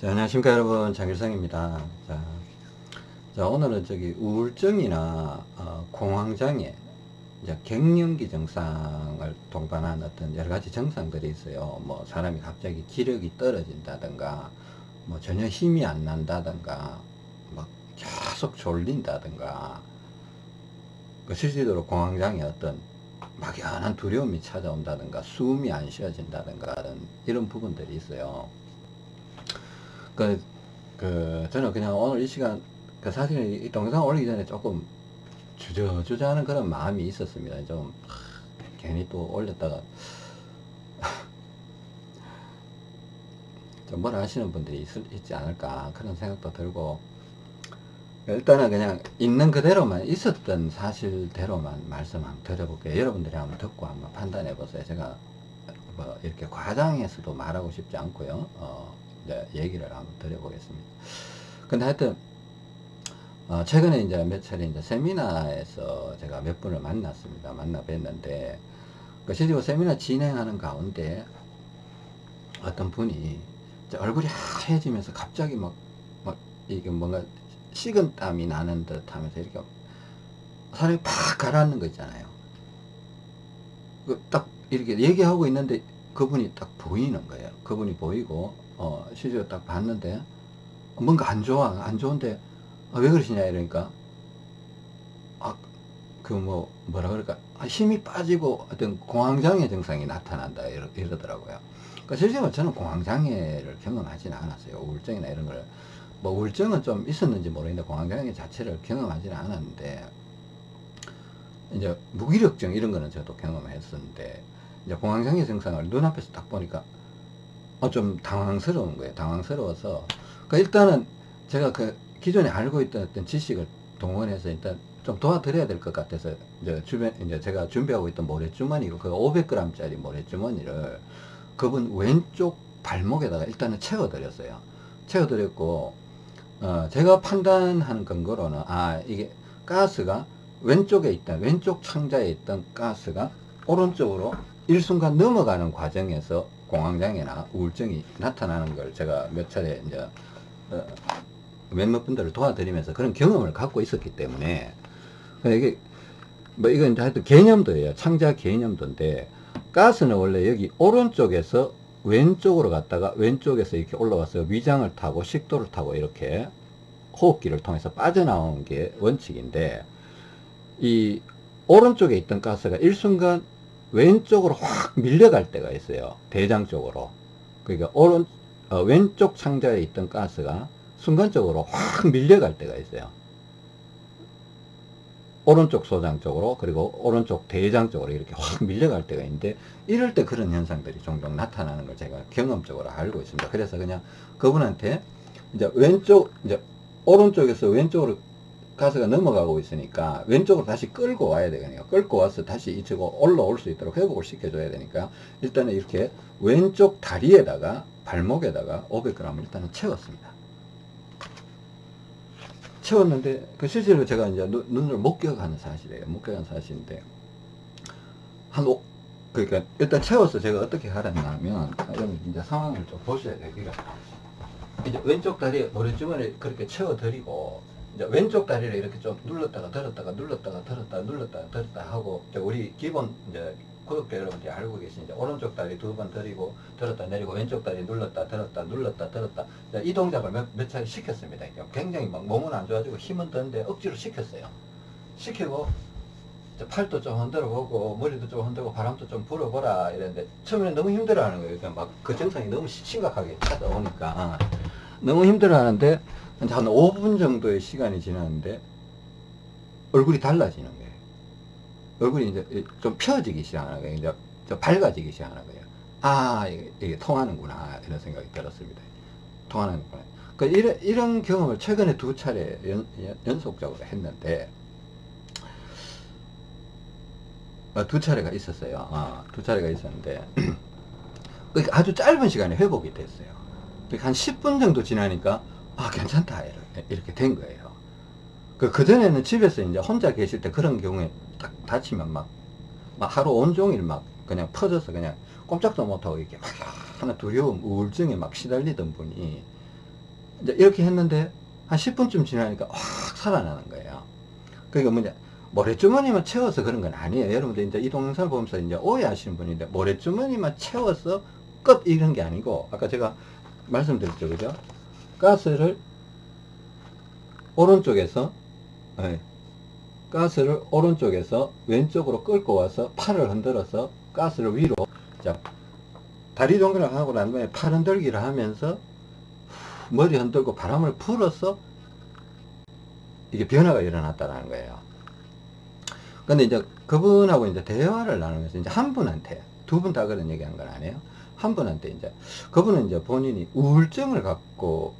자, 안녕하십니까 여러분 장일성입니다. 자, 자 오늘은 저기 우울증이나 어, 공황장애, 이제 갱년기 증상을 동반한 어떤 여러 가지 증상들이 있어요. 뭐 사람이 갑자기 기력이 떨어진다든가, 뭐 전혀 힘이 안 난다든가, 막 계속 졸린다든가, 그 실질적으로 공황장애 어떤 막연한 두려움이 찾아온다든가, 숨이 안 쉬어진다든가 이런 부분들이 있어요. 그, 그, 저는 그냥 오늘 이 시간, 그 사실 이 동영상 올리기 전에 조금 주저주저하는 그런 마음이 있었습니다. 좀, 하, 괜히 또 올렸다가, 좀 뭐라 하시는 분들이 있, 있지 않을까, 그런 생각도 들고, 일단은 그냥 있는 그대로만, 있었던 사실대로만 말씀 한번 드려볼게요. 여러분들이 한번 듣고 한번 판단해 보세요. 제가 뭐 이렇게 과장해서도 말하고 싶지 않고요. 어, 이제 얘기를 한번 드려보겠습니다. 근데 하여튼, 어, 최근에 이제 몇 차례 이제 세미나에서 제가 몇 분을 만났습니다. 만나 뵀는데, 그 실제로 세미나 진행하는 가운데 어떤 분이 얼굴이 하얘지면서 갑자기 막, 막, 이게 뭔가 식은 땀이 나는 듯 하면서 이렇게 사람이 팍 가라앉는 거 있잖아요. 그 딱 이렇게 얘기하고 있는데 그분이 딱 보이는 거예요. 그분이 보이고, 어, 실제로 딱 봤는데, 뭔가 안 좋아, 안 좋은데, 아, 왜 그러시냐, 이러니까, 아, 그 뭐, 뭐라 그럴까, 아, 힘이 빠지고 어떤 공황장애 증상이 나타난다, 이러, 이러더라고요. 그러니까 실제로 저는 공황장애를 경험하지는 않았어요. 우울증이나 이런 걸. 뭐, 우울증은 좀 있었는지 모르겠는데, 공황장애 자체를 경험하지는 않았는데, 이제 무기력증 이런 거는 저도 경험했었는데, 이제 공황장애 증상을 눈앞에서 딱 보니까, 어, 좀 당황스러운 거예요. 당황스러워서. 그러니까 일단은 제가 그 기존에 알고 있던 어떤 지식을 동원해서 일단 좀 도와드려야 될 것 같아서 이제 주변, 이제 제가 준비하고 있던 모래주머니고 그 500g짜리 모래주머니를 그분 왼쪽 발목에다가 일단은 채워드렸어요. 채워드렸고, 어, 제가 판단하는 근거로는, 아, 이게 가스가 왼쪽에 있던, 왼쪽 창자에 있던 가스가 오른쪽으로 일순간 넘어가는 과정에서 공황장애나 우울증이 나타나는 걸 제가 몇 차례 이제 어, 몇몇 분들을 도와드리면서 그런 경험을 갖고 있었기 때문에 이게 뭐 이건 하여튼 개념도예요. 창자 개념도인데 가스는 원래 여기 오른쪽에서 왼쪽으로 갔다가 왼쪽에서 이렇게 올라와서 위장을 타고 식도를 타고 이렇게 호흡기를 통해서 빠져나오는 게 원칙인데 이 오른쪽에 있던 가스가 일순간 왼쪽으로 확 밀려갈 때가 있어요. 대장 쪽으로. 그러니까 오른 어, 왼쪽 창자에 있던 가스가 순간적으로 확 밀려갈 때가 있어요. 오른쪽 소장 쪽으로 그리고 오른쪽 대장 쪽으로 이렇게 확 밀려갈 때가 있는데 이럴 때 그런 현상들이 종종 나타나는 걸 제가 경험적으로 알고 있습니다. 그래서 그냥 그분한테 이제 왼쪽 이제 오른쪽에서 왼쪽으로 가스가 넘어가고 있으니까 왼쪽으로 다시 끌고 와야 되거든요. 끌고 와서 다시 이쪽으로 올라올 수 있도록 회복을 시켜줘야 되니까 일단은 이렇게 왼쪽 다리에다가 발목에다가 500g을 일단은 채웠습니다. 채웠는데 그 실제로 제가 이제 눈을 목격하는 사실이에요. 목격하는 사실인데 한 오, 그러니까 일단 채워서 제가 어떻게 하랬냐면 여러분 이제 상황을 좀 보셔야 돼요. 이제 왼쪽 다리에 모래주머니 그렇게 채워드리고 이제 왼쪽 다리를 이렇게 좀 눌렀다가 들었다가 눌렀다가 들었다가 눌렀다가 들었다 하고 우리 기본 이제 구독자 여러분들이 알고 계신 이제 오른쪽 다리 두 번 들이고 들었다 내리고 왼쪽 다리 눌렀다 들었다 눌렀다 들었다 이 동작을 몇, 몇 차례 시켰습니다. 굉장히 막 몸은 안 좋아지고 힘은 드는데 억지로 시켰어요. 시키고 팔도 좀 흔들어 보고 머리도 좀 흔들고 바람도 좀 불어보라 이랬는데 처음에는 너무 힘들어 하는 거예요. 그러니까 막그 증상이 너무 심각하게 찾아오니까 너무 힘들어 하는데 한 5분 정도의 시간이 지났는데 얼굴이 달라지는 거예요. 얼굴이 이제 좀 펴지기 시작하는 거예요. 이제 좀 밝아지기 시작하는 거예요. 아, 이게, 이게 통하는구나. 이런 생각이 들었습니다. 통하는구나. 그 이런, 이런 경험을 최근에 두 차례 연, 연 속적으로 했는데, 어, 두 차례가 있었어요. 어, 두 차례가 있었는데, 그러니까 아주 짧은 시간에 회복이 됐어요. 그러니까 한 10분 정도 지나니까, 아, 괜찮다. 이렇게, 된 거예요. 그, 그전에는 집에서 이제 혼자 계실 때 그런 경우에 딱 다치면 막, 막 하루 온종일 막 그냥 퍼져서 그냥 꼼짝도 못하고 이렇게 막 하나 두려움, 우울증에 막 시달리던 분이 이제 이렇게 했는데 한 10분쯤 지나니까 확 살아나는 거예요. 그러니까 뭐냐 모래주머니만 채워서 그런 건 아니에요. 여러분들 이제 이 동영상을 보면서 이제 오해하시는 분인데 모래주머니만 채워서 끝 이런 게 아니고 아까 제가 말씀드렸죠, 그죠? 가스를 오른쪽에서 네, 가스를 오른쪽에서 왼쪽으로 끌고 와서 팔을 흔들어서 가스를 위로 자 다리 동그랗게 하고 난 다음에 팔 흔들기를 하면서 머리 흔들고 바람을 불어서 이게 변화가 일어났다라는 거예요. 근데 이제 그분하고 이제 대화를 나누면서 이제 한 분한테 두 분 다 그런 얘기 한 건 아니에요. 한 분한테 이제 그분은 이제 본인이 우울증을 갖고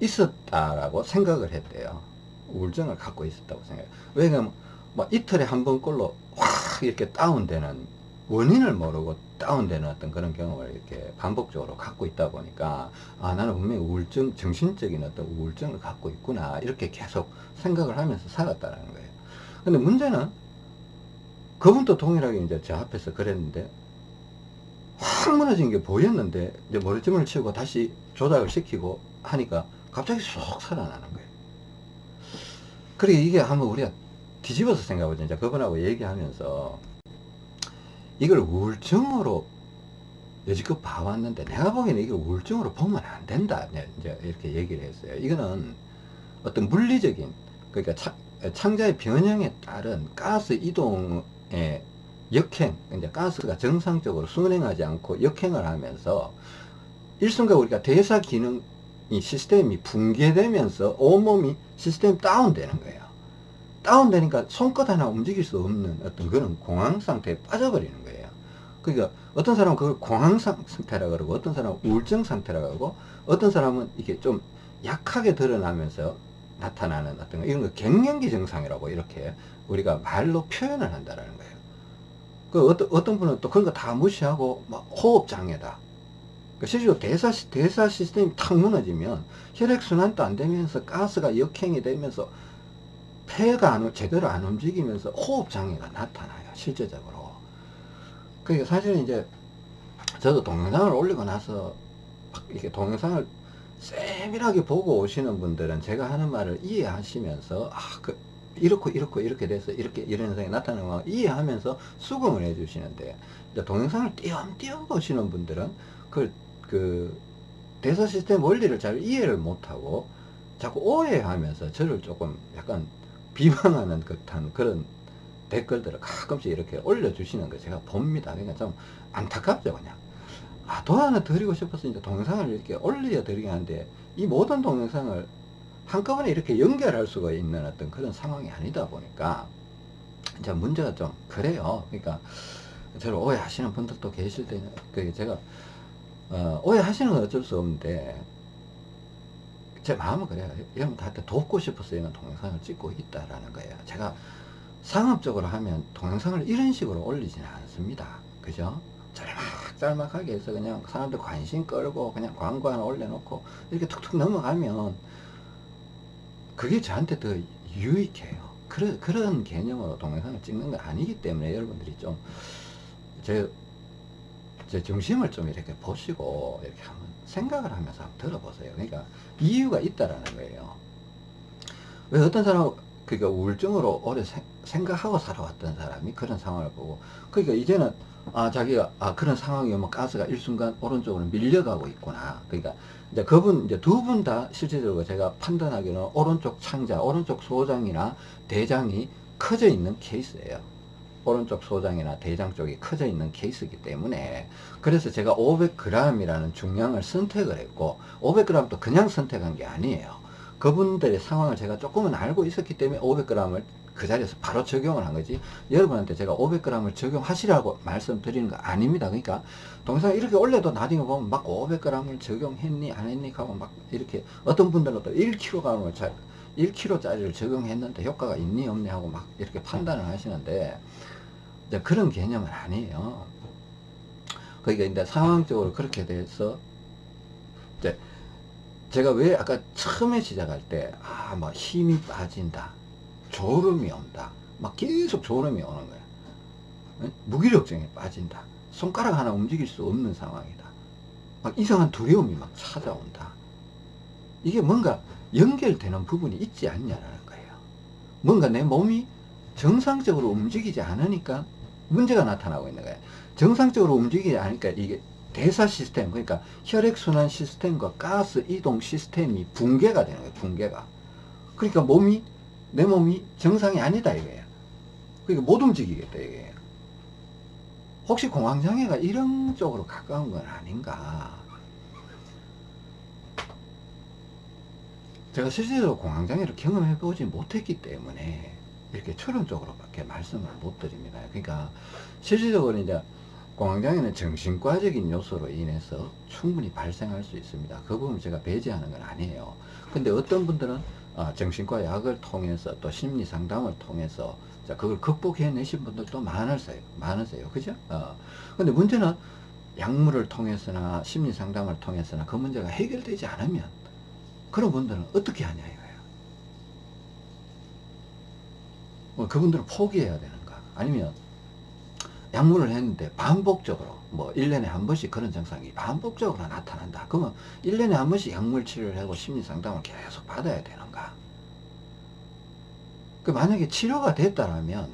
있었다라고 생각을 했대요. 우울증을 갖고 있었다고 생각해요. 왜냐면 막 이틀에 한 번꼴로 확 이렇게 다운되는 원인을 모르고 다운되는 어떤 그런 경험을 이렇게 반복적으로 갖고 있다 보니까 아 나는 분명히 우울증 정신적인 어떤 우울증을 갖고 있구나 이렇게 계속 생각을 하면서 살았다는 거예요 근데 문제는 그분도 동일하게 이제 제 앞에서 그랬는데 확 무너진 게 보였는데 이제 머리춤을 치우고 다시 조작을 시키고 하니까 갑자기 쏙 살아나는 거예요. 그리고 이게 한번 우리가 뒤집어서 생각해보자. 이제 그분하고 얘기하면서 이걸 우울증으로 여지껏 봐왔는데 내가 보기에는 이걸 우울증으로 보면 안 된다. 이제 이렇게 얘기를 했어요. 이거는 어떤 물리적인 그러니까 창자의 변형에 따른 가스 이동의 역행 이제 가스가 정상적으로 순행하지 않고 역행을 하면서 일순간 우리가 대사 기능 이 시스템이 붕괴되면서 온몸이 시스템 다운되는 거예요 다운되니까 손끝 하나 움직일 수 없는 어떤 그런 공황 상태에 빠져버리는 거예요. 그러니까 어떤 사람은 그걸 공황 상태라 그러고 어떤 사람은 우울증 상태라 그러고 어떤 사람은 이게 좀 약하게 드러나면서 나타나는 어떤 이런 거 갱년기 증상이라고 이렇게 우리가 말로 표현을 한다라는 거예요. 그 어떤 어떤 분은 또 그런 거 다 무시하고 막 호흡 장애다. 그 실제로 대사 대사 시스템이 탁 무너지면 혈액 순환도 안 되면서 가스가 역행이 되면서 폐가 안, 제대로 안 움직이면서 호흡 장애가 나타나요. 실제적으로. 그러니까 사실은 이제 저도 동영상을 올리고 나서 이렇게 동영상을 세밀하게 보고 오시는 분들은 제가 하는 말을 이해하시면서 아, 그 이렇고 이렇고 이렇게 돼서 이렇게 이런 현상이 나타나는 거 이해하면서 수긍을 해 주시는데 동영상을 띄엄띄엄 보시는 분들은 그, 그 대사 시스템 원리를 잘 이해를 못하고 자꾸 오해하면서 저를 조금 약간 비방하는 듯한 그런 댓글들을 가끔씩 이렇게 올려주시는 거 제가 봅니다. 그러니까 좀 안타깝죠, 그냥. 아, 도 하나 드리고 싶어서 이제 동영상을 이렇게 올려드리긴 하는데, 이 모든 동영상을 한꺼번에 이렇게 연결할 수가 있는 어떤 그런 상황이 아니다 보니까, 이제 문제가 좀 그래요. 그러니까, 저를 오해하시는 분들도 계실 때는, 그 제가, 어, 오해하시는 건 어쩔 수 없는데, 제 마음은 그래요. 여러분들한테 돕고 싶어서 이런 동영상을 찍고 있다라는 거예요. 제가 상업적으로 하면 동영상을 이런 식으로 올리지는 않습니다. 그죠? 짤막짤막하게 해서 그냥 사람들 관심 끌고 그냥 광고 하나 올려놓고 이렇게 툭툭 넘어가면 그게 저한테 더 유익해요. 그런, 그런 개념으로 동영상을 찍는 건 아니기 때문에 여러분들이 좀, 제, 제 중심을 좀 이렇게 보시고 이렇게 한번 생각을 하면서 한번 들어보세요. 그러니까 이유가 있다라는 거예요. 왜 어떤 사람 그러니까 우울증으로 오래 세, 생각하고 살아왔던 사람이 그런 상황을 보고 그러니까 이제는 아 자기가 아 그런 상황이면 가스가 일순간 오른쪽으로 밀려가고 있구나. 그러니까 이제 그분 이제 두 분 다 실제적으로 제가 판단하기로는 오른쪽 창자, 오른쪽 소장이나 대장이 커져 있는 케이스예요. 오른쪽 소장이나 대장 쪽이 커져 있는 케이스이기 때문에 그래서 제가 500g이라는 중량을 선택을 했고 500g도 그냥 선택한 게 아니에요. 그분들의 상황을 제가 조금은 알고 있었기 때문에 500g을 그 자리에서 바로 적용을 한 거지. 여러분한테 제가 500g을 적용하시라고 말씀드리는 거 아닙니다. 그러니까 동영상 이렇게 올려도 나중에 보면 막 500g을 적용했니 안 했니 하고 막 이렇게 어떤 분들은 또 1kg을 잘 1kg짜리를 적용했는데 효과가 있니 없니 하고 막 이렇게 판단을 하시는데 이제 그런 개념은 아니에요. 그러니까 이제 상황적으로 그렇게 돼서 이제 제가 왜 아까 처음에 시작할 때, 아, 막 힘이 빠진다. 졸음이 온다. 막 계속 졸음이 오는 거야. 무기력증에 빠진다. 손가락 하나 움직일 수 없는 상황이다. 막 이상한 두려움이 막 찾아온다. 이게 뭔가 연결되는 부분이 있지 않냐라는 거예요. 뭔가 내 몸이 정상적으로 움직이지 않으니까 문제가 나타나고 있는 거예요. 정상적으로 움직이지 않으니까 이게 대사 시스템, 그러니까 혈액순환 시스템과 가스 이동 시스템이 붕괴가 되는 거예요. 붕괴가. 그러니까 몸이, 내 몸이 정상이 아니다 이거예요. 그러니까 못 움직이겠다 이거예요. 혹시 공황장애가 이런 쪽으로 가까운 건 아닌가? 제가 실질적으로 공황장애를 경험해 보지 못했기 때문에 이렇게 추론적으로밖에 말씀을 못 드립니다. 그러니까 실질적으로 이제 공황장애는 정신과적인 요소로 인해서 충분히 발생할 수 있습니다. 그 부분 제가 배제하는 건 아니에요. 근데 어떤 분들은 어, 정신과 약을 통해서 또 심리 상담을 통해서 자, 그걸 극복해내신 분들도 많으세요. 많으세요. 그죠? 어. 근데 문제는 약물을 통해서나 심리 상담을 통해서나 그 문제가 해결되지 않으면 그런 분들은 어떻게 하냐 이거예요. 뭐 그분들은 포기해야 되는가? 아니면 약물을 했는데 반복적으로 뭐 1년에 한 번씩 그런 증상이 반복적으로 나타난다. 그러면 1년에 한 번씩 약물 치료를 하고 심리 상담을 계속 받아야 되는가? 그 만약에 치료가 됐다라면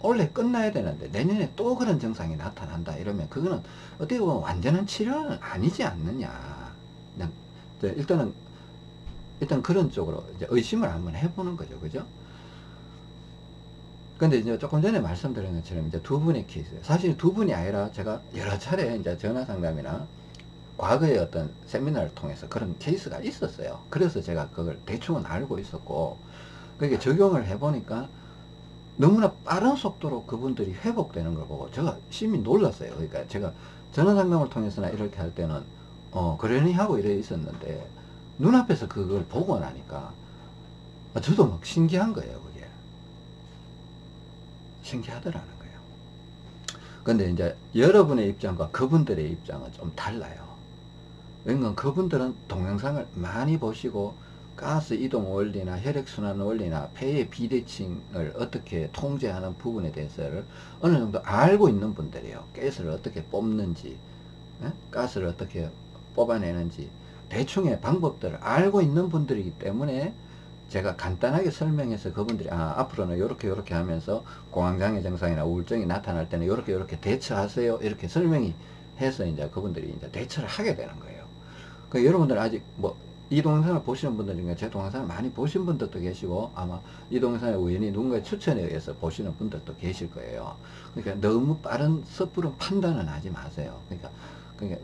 원래 끝나야 되는데 내년에 또 그런 증상이 나타난다 이러면 그거는 어떻게 보면 완전한 치료는 아니지 않느냐. 그냥 일단은 일단 그런 쪽으로 이제 의심을 한번 해보는 거죠, 그죠? 근데 이제 조금 전에 말씀드린 것처럼 이제 두 분의 케이스. 사실 두 분이 아니라 제가 여러 차례 이제 전화 상담이나 과거의 어떤 세미나를 통해서 그런 케이스가 있었어요. 그래서 제가 그걸 대충은 알고 있었고, 그게 적용을 해보니까 너무나 빠른 속도로 그분들이 회복되는 걸 보고 제가 심히 놀랐어요. 그러니까 제가 전화 상담을 통해서나 이렇게 할 때는, 어, 그러니 하고 이래 있었는데, 눈앞에서 그걸 보고 나니까, 저도 막 신기한 거예요. 신기하더라는 거예요. 근데 이제 여러분의 입장과 그분들의 입장은 좀 달라요. 왜냐면 그분들은 동영상을 많이 보시고 가스 이동 원리나 혈액순환 원리나 폐의 비대칭을 어떻게 통제하는 부분에 대해서를 어느 정도 알고 있는 분들이에요. 가스를 어떻게 뽑는지, 예? 가스를 어떻게 뽑아내는지 대충의 방법들을 알고 있는 분들이기 때문에 제가 간단하게 설명해서 그분들이 아 앞으로는 이렇게 이렇게 하면서 공황장애 증상이나 우울증이 나타날 때는 이렇게 이렇게 대처하세요 이렇게 설명이 해서 이제 그분들이 이제 대처를 하게 되는 거예요. 그 여러분들 아직 뭐 이 동영상을 보시는 분들 중에 제 동영상을 많이 보신 분들도 계시고 아마 이 동영상에 우연히 누군가의 추천에 의해서 보시는 분들도 계실 거예요. 그러니까 너무 빠른 섣부른 판단은 하지 마세요. 그러니까 그러니까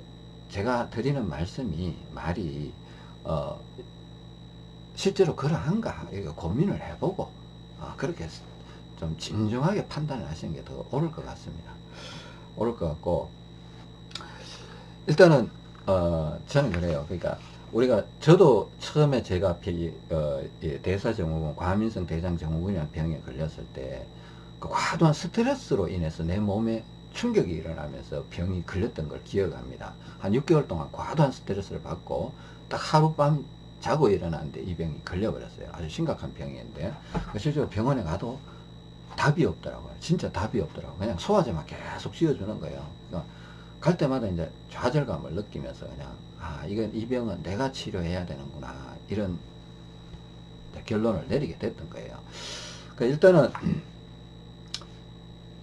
제가 드리는 말씀이 말이 어 실제로 그러한가 이거 고민을 해보고 어, 그렇게 좀 진중하게 판단을 하시는 게 더 옳을 것 같습니다. 옳을 것 같고 일단은 어, 저는 그래요. 그러니까 우리가 저도 처음에 제가 비, 어, 대사증후군 과민성 대장증후군이라는 병에 걸렸을 때 그 과도한 스트레스로 인해서 내 몸에 충격이 일어나면서 병이 걸렸던 걸 기억합니다. 한 6개월 동안 과도한 스트레스를 받고 딱 하룻밤 자고 일어났는데 이 병이 걸려버렸어요. 아주 심각한 그 실제로 병원에 가도 답이 없더라고요. 진짜 답이 없더라고요. 그냥 소화제만 계속 씌워주는 거예요. 그러니까 갈 때마다 이제 좌절감을 느끼면서 그냥 아 이건 이 병은 내가 치료해야 되는구나 이런 결론을 내리게 됐던 거예요. 그러니까 일단은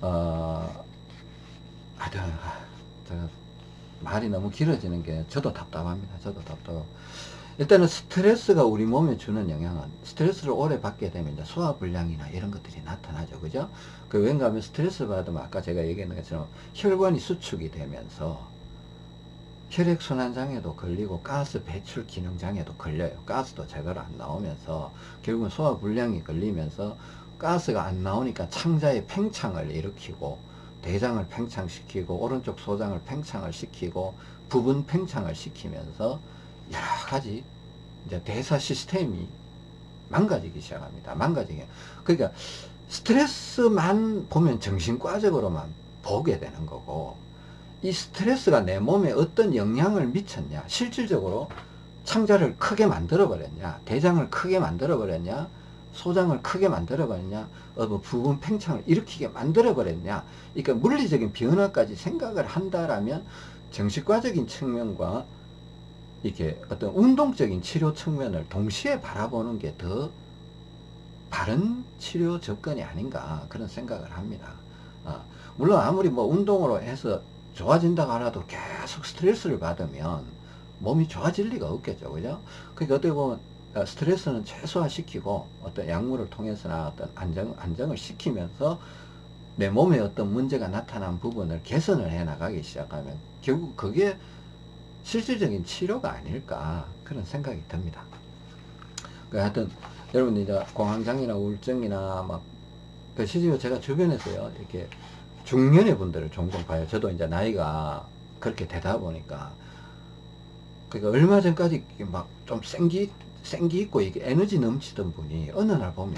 어 하여튼 말이 너무 길어지는 게 저도 답답합니다. 저도 답답하고 일단은 스트레스가 우리 몸에 주는 영향은 스트레스를 오래 받게 되면 이제 소화불량이나 이런 것들이 나타나죠. 그죠? 그 왠가 하면 스트레스 받으면 아까 제가 얘기했는 것처럼 혈관이 수축이 되면서 혈액순환장애도 걸리고 가스 배출 기능장애도 걸려요. 가스도 제대로 안 나오면서 결국은 소화불량이 걸리면서 가스가 안 나오니까 창자의 팽창을 일으키고 대장을 팽창시키고 오른쪽 소장을 팽창을 시키고 부분 팽창을 시키면서 여러 가지 이제 대사 시스템이 망가지기 시작합니다. 망가지기. 그러니까 스트레스만 보면 정신과적으로만 보게 되는 거고 이 스트레스가 내 몸에 어떤 영향을 미쳤냐 실질적으로 창자를 크게 만들어 버렸냐 대장을 크게 만들어 버렸냐 소장을 크게 만들어 버렸냐 어, 뭐 부분 팽창을 일으키게 만들어 버렸냐 그러니까 물리적인 변화까지 생각을 한다라면 정신과적인 측면과 이렇게 어떤 운동적인 치료 측면을 동시에 바라보는 게 더 바른 치료 접근이 아닌가 그런 생각을 합니다. 어, 물론 아무리 뭐 운동으로 해서 좋아진다고 하나도 계속 스트레스를 받으면 몸이 좋아질 리가 없겠죠. 그죠? 그러니까 어떻게 보면 어, 스트레스는 최소화시키고 어떤 약물을 통해서나 어떤 안정, 안정을 시키면서 내 몸에 어떤 문제가 나타난 부분을 개선을 해 나가기 시작하면 결국 그게 실질적인 치료가 아닐까 그런 생각이 듭니다. 그 하여튼 여러분 이제 공황장애나 우울증이나 막그 실제로 제가 주변에서요 이렇게 중년의 분들을 종종 봐요. 저도 이제 나이가 그렇게 되다 보니까 그러니까 얼마 전까지 막 좀 생기 생기 있고 이게 에너지 넘치던 분이 어느 날 보면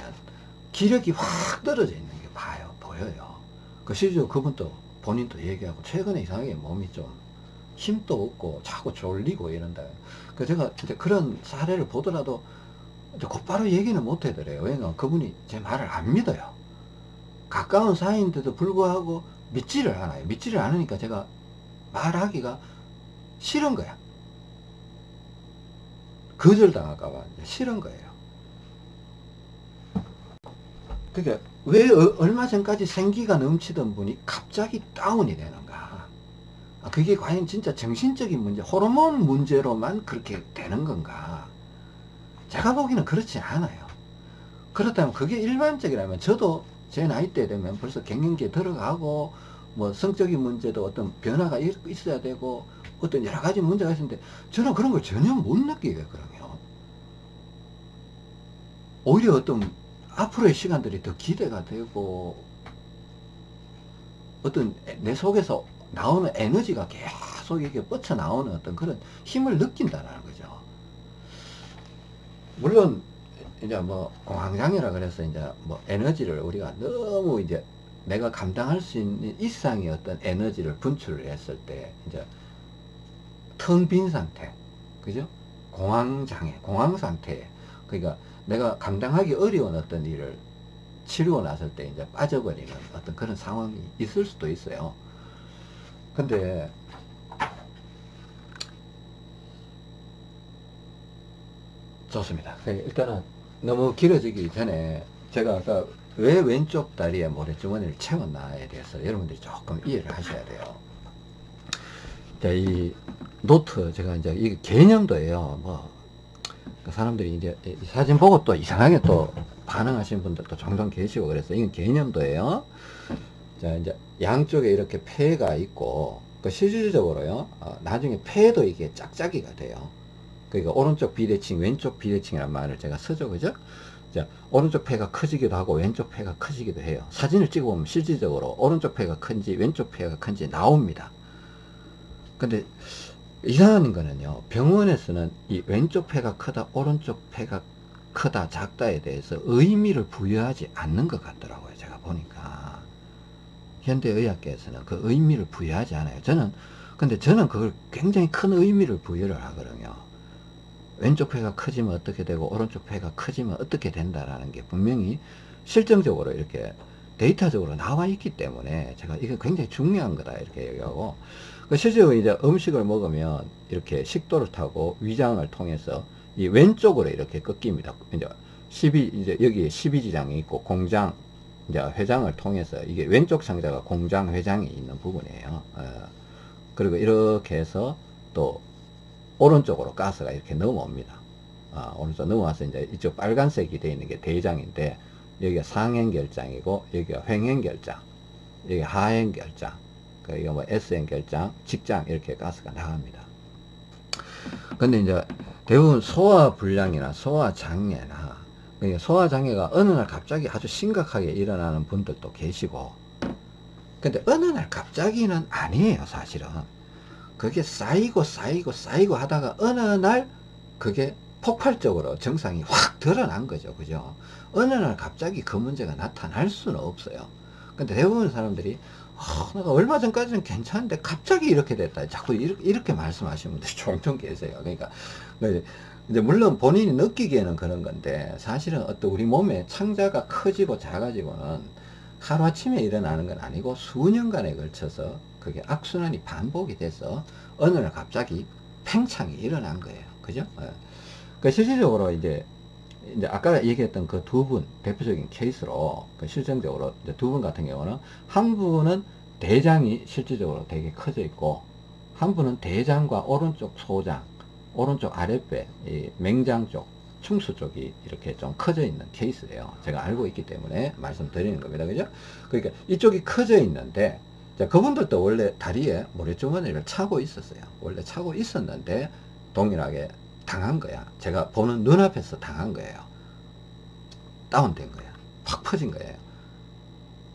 기력이 확 떨어져 있는 게 봐요 보여요. 그 실제로 그분도 본인도 얘기하고 최근에 이상하게 몸이 좀 힘도 없고 자꾸 졸리고 이런다. 그 제가 이제 그런 사례를 보더라도 곧바로 얘기는 못 해드려요. 왜냐면 그분이 제 말을 안 믿어요. 가까운 사이인데도 불구하고 믿지를 않아요. 믿지를 않으니까 제가 말하기가 싫은 거야. 거절당할까봐 싫은 거예요. 그게 왜 어, 얼마 전까지 생기가 넘치던 분이 갑자기 다운이 되는가? 아, 그게 과연 진짜 정신적인 문제, 호르몬 문제로만 그렇게 되는 건가? 제가 보기에는 그렇지 않아요. 그렇다면 그게 일반적이라면 저도 제 나이 때 되면 벌써 갱년기에 들어가고 뭐 성적인 문제도 어떤 변화가 있어야 되고 어떤 여러 가지 문제가 있는데 저는 그런 걸 전혀 못 느끼겠거든요. 오히려 어떤 앞으로의 시간들이 더 기대가 되고 어떤 내 속에서 나오는 에너지가 계속 이렇게 뻗쳐 나오는 어떤 그런 힘을 느낀다는 거죠. 물론 이제 뭐 공황장애라 그래서 이제 뭐 에너지를 우리가 너무 이제 내가 감당할 수 있는 이상의 어떤 에너지를 분출을 했을 때 이제 텅 빈 상태 그죠? 공황장애 공황 상태. 그러니까 내가 감당하기 어려운 어떤 일을 치르고 났을 때 이제 빠져버리는 어떤 그런 상황이 있을 수도 있어요 근데 좋습니다 일단은 너무 길어지기 전에 제가 아까 왜 왼쪽 다리에 모래주머니를 채웠나에 대해서 여러분들이 조금 이해를 하셔야 돼요. 자, 이 노트, 제가 이제 이 개념도예요. 뭐, 그 사람들이 이제 사진 보고 또 이상하게 또 반응하시는 분들도 종종 계시고 그래서 이건 개념도예요. 자, 이제 양쪽에 이렇게 폐가 있고, 그 실질적으로요, 어, 나중에 폐도 이게 짝짝이가 돼요. 그러니까 오른쪽 비대칭, 왼쪽 비대칭이란 말을 제가 쓰죠. 그죠? 자, 오른쪽 폐가 커지기도 하고 왼쪽 폐가 커지기도 해요. 사진을 찍어보면 실질적으로 오른쪽 폐가 큰지 왼쪽 폐가 큰지 나옵니다. 근데 이상한 거는요. 병원에서는 이 왼쪽 폐가 크다 오른쪽 폐가 크다 작다에 대해서 의미를 부여하지 않는 것 같더라고요. 제가 보니까. 현대의학계에서는 그 의미를 부여하지 않아요. 저는 근데 저는 그걸 굉장히 큰 의미를 부여를 하거든요. 왼쪽 폐가 커지면 어떻게 되고 오른쪽 폐가 커지면 어떻게 된다라는 게 분명히 실정적으로 이렇게 데이터적으로 나와 있기 때문에 제가 이게 굉장히 중요한 거다 이렇게 얘기하고 그 실제로 이제 음식을 먹으면 이렇게 식도를 타고 위장을 통해서 이 왼쪽으로 이렇게 꺾입니다. 이제 12 이제 여기에 12지장이 있고 공장 이제 회장을 통해서 이게 왼쪽 상자가 공장 회장이 있는 부분이에요. 어. 그리고 이렇게 해서 또 오른쪽으로 가스가 이렇게 넘어옵니다. 아, 오른쪽 넘어와서 이제 이쪽 빨간색이 되어 있는 게 대장인데 여기가 상행결장이고 여기가 횡행결장 여기 하행결장 그러니까 뭐 S행결장 직장 이렇게 가스가 나갑니다. 근데 이제 대부분 소화 불량이나 소화 장애나 그러니까 소화장애가 어느 날 갑자기 아주 심각하게 일어나는 분들도 계시고 근데 어느 날 갑자기는 아니에요 사실은 그게 쌓이고 쌓이고 쌓이고 하다가 어느 날 그게 폭발적으로 정상이 확 드러난 거죠. 그죠? 어느 날 갑자기 그 문제가 나타날 수는 없어요. 근데 대부분 사람들이 어, 내가 얼마 전까지는 괜찮은데 갑자기 이렇게 됐다. 자꾸 이렇게, 이렇게 말씀하시는 분들이 종종 계세요. 그러니까 이제 물론 본인이 느끼기에는 그런 건데 사실은 어떤 우리 몸의 창자가 커지고 작아지고는 하루아침에 일어나는 건 아니고 수년간에 걸쳐서 그게 악순환이 반복이 돼서 어느 날 갑자기 팽창이 일어난 거예요. 그죠? 예. 그 실질적으로 이제 이제 아까 얘기했던 그 두 분 대표적인 케이스로 그 실증적으로 두 분 같은 경우는 한 분은 대장이 실질적으로 되게 커져 있고 한 분은 대장과 오른쪽 소장 오른쪽 아랫배 이 맹장 쪽 충수 쪽이 이렇게 좀 커져 있는 케이스예요 제가 알고 있기 때문에 말씀드리는 겁니다 그죠 그러니까 이쪽이 커져 있는데 자, 그분들도 원래 다리에 모래주머니를 차고 있었어요 원래 차고 있었는데 동일하게 당한 거야. 제가 보는 눈앞에서 당한 거예요. 다운된 거야. 확 퍼진 거예요.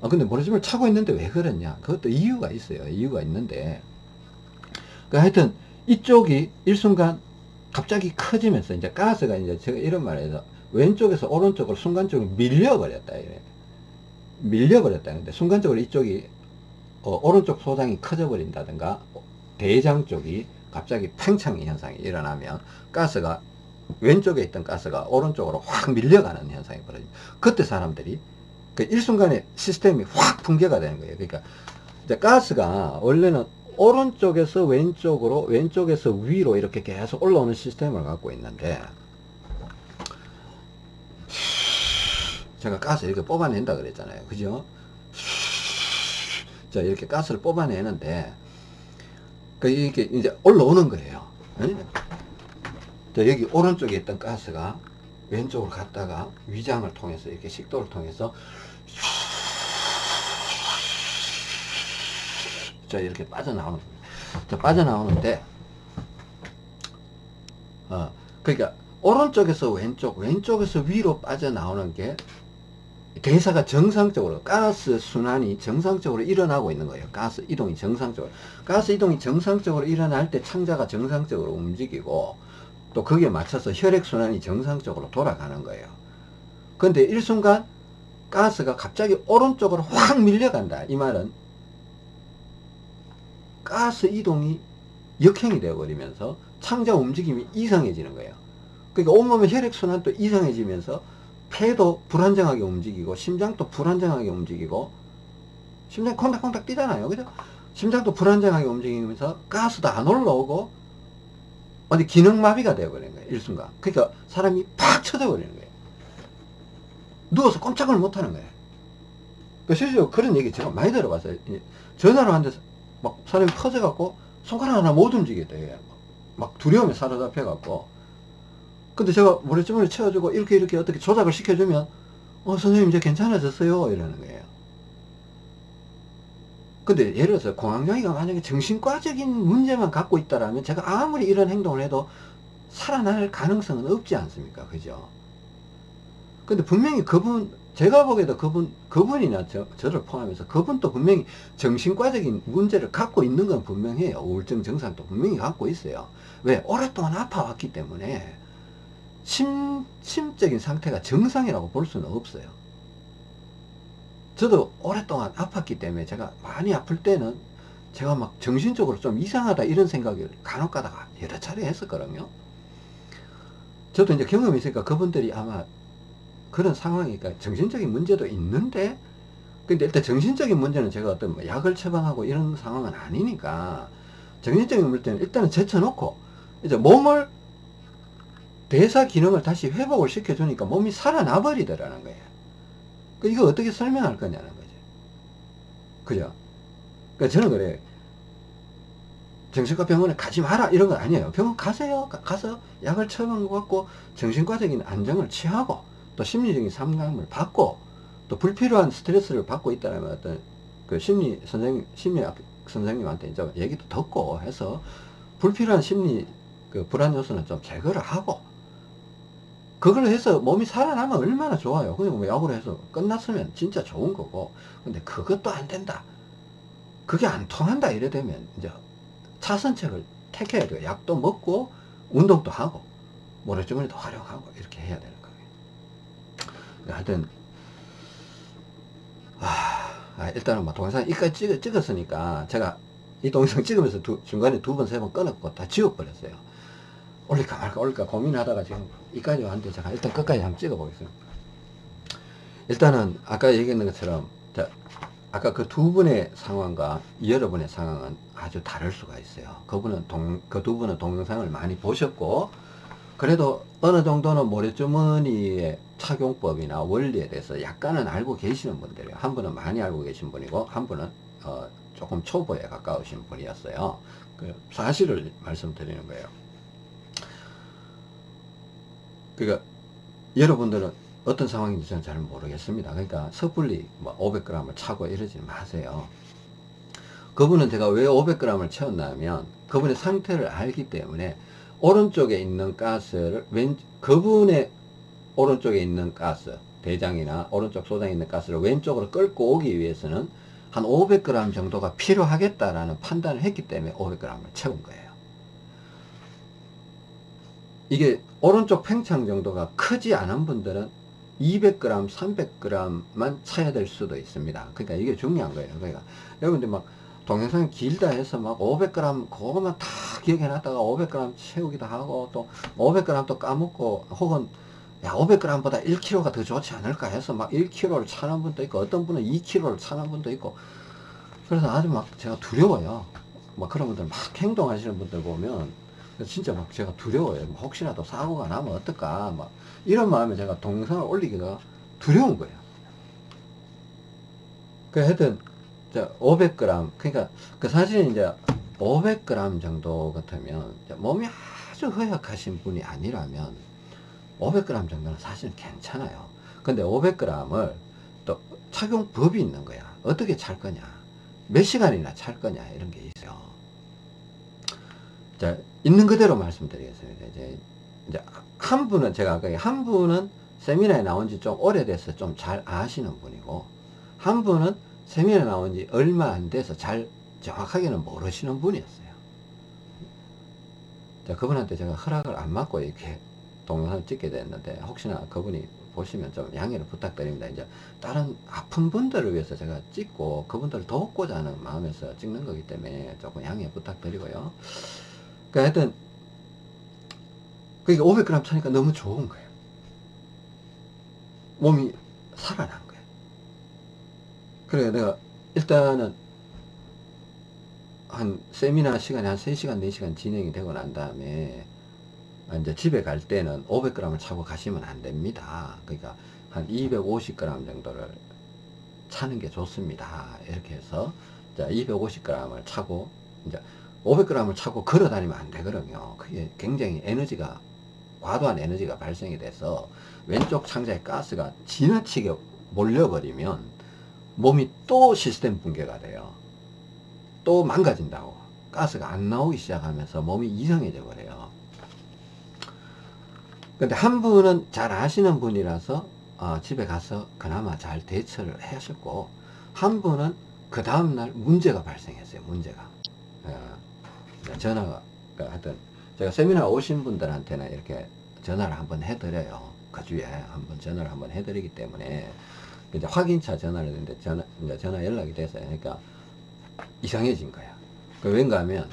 아, 근데 모래집을 차고 있는데 왜 그랬냐? 그것도 이유가 있어요. 이유가 있는데. 그 하여튼, 이쪽이 일순간 갑자기 커지면서, 이제 가스가 이제 제가 이런 말해서 왼쪽에서 오른쪽으로 순간적으로 밀려버렸다. 이래. 밀려버렸다. 근데 순간적으로 이쪽이, 어, 오른쪽 소장이 커져버린다든가, 대장 쪽이 갑자기 팽창 현상이 일어나면 가스가 왼쪽에 있던 가스가 오른쪽으로 확 밀려가는 현상이 벌어집니다. 그때 사람들이 그 일순간에 시스템이 확 붕괴가 되는 거예요. 그러니까 이제 가스가 원래는 오른쪽에서 왼쪽으로 왼쪽에서 위로 이렇게 계속 올라오는 시스템을 갖고 있는데 제가 가스 이렇게 뽑아낸다 그랬잖아요. 그죠? 자 이렇게 가스를 뽑아내는데 그 이게 이제 올라오는 거예요. 자, 여기 오른쪽에 있던 가스가 왼쪽으로 갔다가 위장을 통해서 이렇게 식도를 통해서 자 이렇게 빠져나오는 자 빠져나오는데 어 그러니까 오른쪽에서 왼쪽 왼쪽에서 위로 빠져나오는 게 대사가 정상적으로 가스 순환이 정상적으로 일어나고 있는 거예요. 가스 이동이 정상적으로. 가스 이동이 정상적으로 일어날 때 창자가 정상적으로 움직이고 또 거기에 맞춰서 혈액 순환이 정상적으로 돌아가는 거예요. 근데 일순간 가스가 갑자기 오른쪽으로 확 밀려간다. 이 말은 가스 이동이 역행이 되어버리면서 창자 움직임이 이상해지는 거예요. 그러니까 온몸의 혈액 순환도 이상해지면서 폐도 불안정하게 움직이고 심장도 불안정하게 움직이고 심장 콩닥콩닥 뛰잖아요. 그죠? 심장도 불안정하게 움직이면서 가스도 안 올라오고 어디 기능마비가 되어버리는 거예요 일순간. 그러니까 사람이 팍 쳐져 버리는 거예요. 누워서 꼼짝을 못하는 거예요. 그 실제로 그런 얘기 제가 많이 들어봤어요. 전화로 한데 막 사람이 퍼져갖고 손가락 하나 못 움직이겠다 막 두려움에 사로잡혀 갖고. 근데 제가 모래주머니 채워주고 이렇게 이렇게 어떻게 조작을 시켜주면 어 선생님 이제 괜찮아졌어요. 이러는 거예요. 근데 예를 들어서 공황장애가 만약에 정신과적인 문제만 갖고 있다라면 제가 아무리 이런 행동을 해도 살아날 가능성은 없지 않습니까? 그죠? 근데 분명히 그분 제가 보기에도 그분 그분이나 저, 저를 포함해서 그분도 분명히 정신과적인 문제를 갖고 있는 건 분명해요 우울증 증상도 분명히 갖고 있어요 왜 오랫동안 아파왔기 때문에 심, 심적인 상태가 정상이라고 볼 수는 없어요. 저도 오랫동안 아팠기 때문에 제가 많이 아플 때는 제가 막 정신적으로 좀 이상하다 이런 생각을 간혹 가다가 여러 차례 했었거든요. 저도 이제 경험이 있으니까 그분들이 아마 그런 상황이니까 정신적인 문제도 있는데 근데 일단 정신적인 문제는 제가 어떤 뭐 약을 처방하고 이런 상황은 아니니까 정신적인 문제는 일단은 제쳐놓고 이제 몸을 대사 기능을 다시 회복을 시켜주니까 몸이 살아나 버리더라는 거예요. 그 이거 어떻게 설명할 거냐는 거죠. 그죠? 그러니까 저는 그래 정신과 병원에 가지 마라 이런 건 아니에요. 병원 가세요. 가, 서 약을 처방받고 정신과적인 안정을 취하고 또 심리적인 상담을 받고 또 불필요한 스트레스를 받고 있다면 어떤 그 심리 선생님, 심리학 선생님한테 이제 얘기도 듣고 해서 불필요한 심리 그 불안 요소는 좀 제거를 하고 그걸 해서 몸이 살아나면 얼마나 좋아요. 그냥 뭐 약으로 해서 끝났으면 진짜 좋은 거고. 근데 그것도 안 된다. 그게 안 통한다 이래 되면 이제 차선책을 택해야 돼요. 약도 먹고 운동도 하고 모래주머니도 활용하고 이렇게 해야 거예요. 하여튼 아, 일단은 뭐 동영상 이까지 찍, 었으니까 제가 이 동영상 찍으면서 두, 중간에 두 번, 세 번 끊었고 다 지워버렸어요. 올릴까 말까 올릴까 고민하다가 지금 이까지 왔는데 제가 일단 끝까지 한번 찍어 보겠습니다 일단은 아까 얘기했는 것처럼 자 아까 그 두 분의 상황과 여러분의 상황은 아주 다를 수가 있어요. 그분은 동, 그두 분은 동영상을 많이 보셨고, 그래도 어느 정도는 모래주머니의 착용법이나 원리에 대해서 약간은 알고 계시는 분들이에요. 한 분은 많이 알고 계신 분이고, 한 분은 어, 조금 초보에 가까우신 분이었어요. 그 사실을 말씀드리는 거예요. 그러니까 여러분들은 어떤 상황인지 저는 잘 모르겠습니다. 그러니까 섣불리 뭐 500g을 차고 이러지 마세요. 그분은 제가 왜 500g을 채웠냐면 그분의 상태를 알기 때문에 오른쪽에 있는 가스를 왼 그분의 오른쪽에 있는 가스 대장이나 오른쪽 소장에 있는 가스를 왼쪽으로 끌고 오기 위해서는 한 500g 정도가 필요하겠다라는 판단을 했기 때문에 500g을 채운 거예요. 이게 오른쪽 팽창 정도가 크지 않은 분들은 200g, 300g만 차야 될 수도 있습니다. 그러니까 이게 중요한 거예요. 그러니까 여러분들 막 동영상이 길다 해서 막 500g 그것만 다 기억해 놨다가 500g 채우기도 하고 또 500g 또 까먹고 혹은 야 500g보다 1kg가 더 좋지 않을까 해서 막 1kg를 차는 분도 있고 어떤 분은 2kg를 차는 분도 있고 그래서 아주 막 제가 두려워요. 막 그런 분들 막 행동하시는 분들 보면 진짜 막 제가 두려워요. 뭐 혹시라도 사고가 나면 어떨까 막 이런 마음에 제가 동영상을 올리기가 두려운 거예요. 그 하여튼 500g 그러니까 그 사실은 이제 500g 정도 같으면 몸이 아주 허약하신 분이 아니라면 500g 정도는 사실은 괜찮아요. 근데 500g을 또 착용법이 있는 거야. 어떻게 찰 거냐. 몇 시간이나 찰 거냐. 이런 게 있어요. 자, 있는 그대로 말씀드리겠습니다. 이제, 이제 한 분은 제가 아까 한 분은 세미나에 나온 지 좀 오래돼서 좀 잘 아시는 분이고 한 분은 세미나에 나온 지 얼마 안 돼서 잘 정확하게는 모르시는 분이었어요. 자, 그분한테 제가 허락을 안 받고 이렇게 동영상을 찍게 됐는데 혹시나 그분이 보시면 좀 양해를 부탁드립니다. 이제 다른 아픈 분들을 위해서 제가 찍고 그분들을 돕고자 하는 마음에서 찍는 거기 때문에 조금 양해 부탁드리고요. 그러니까 하여튼 그게 500g 차니까 너무 좋은 거예요. 몸이 살아난 거예요. 그래 내가 일단은 한 세미나 시간이 한 3시간 4시간 진행이 되고 난 다음에 이제 집에 갈 때는 500g을 차고 가시면 안 됩니다. 그러니까 한 250g 정도를 차는 게 좋습니다. 이렇게 해서 자 250g을 차고 이제 500g을 차고 걸어 다니면 안 되거든요. 그게 굉장히 에너지가 과도한 에너지가 발생이 돼서 왼쪽 창자에 가스가 지나치게 몰려버리면 몸이 또 시스템 붕괴가 돼요. 또 망가진다고. 가스가 안 나오기 시작하면서 몸이 이상해져 버려요. 근데 한 분은 잘 아시는 분이라서 어, 집에 가서 그나마 잘 대처를 하셨고 한 분은 그 다음날 문제가 발생했어요. 문제가. 어, 전화가 하여튼 제가 세미나 오신 분들한테는 이렇게 전화를 한번 해드려요. 그 주에 한번 전화를 한번 해드리기 때문에 이제 확인차 전화를 했는데 전화, 이제 전화 연락이 됐어요. 그러니까 이상해진 거야. 그 왠가 하면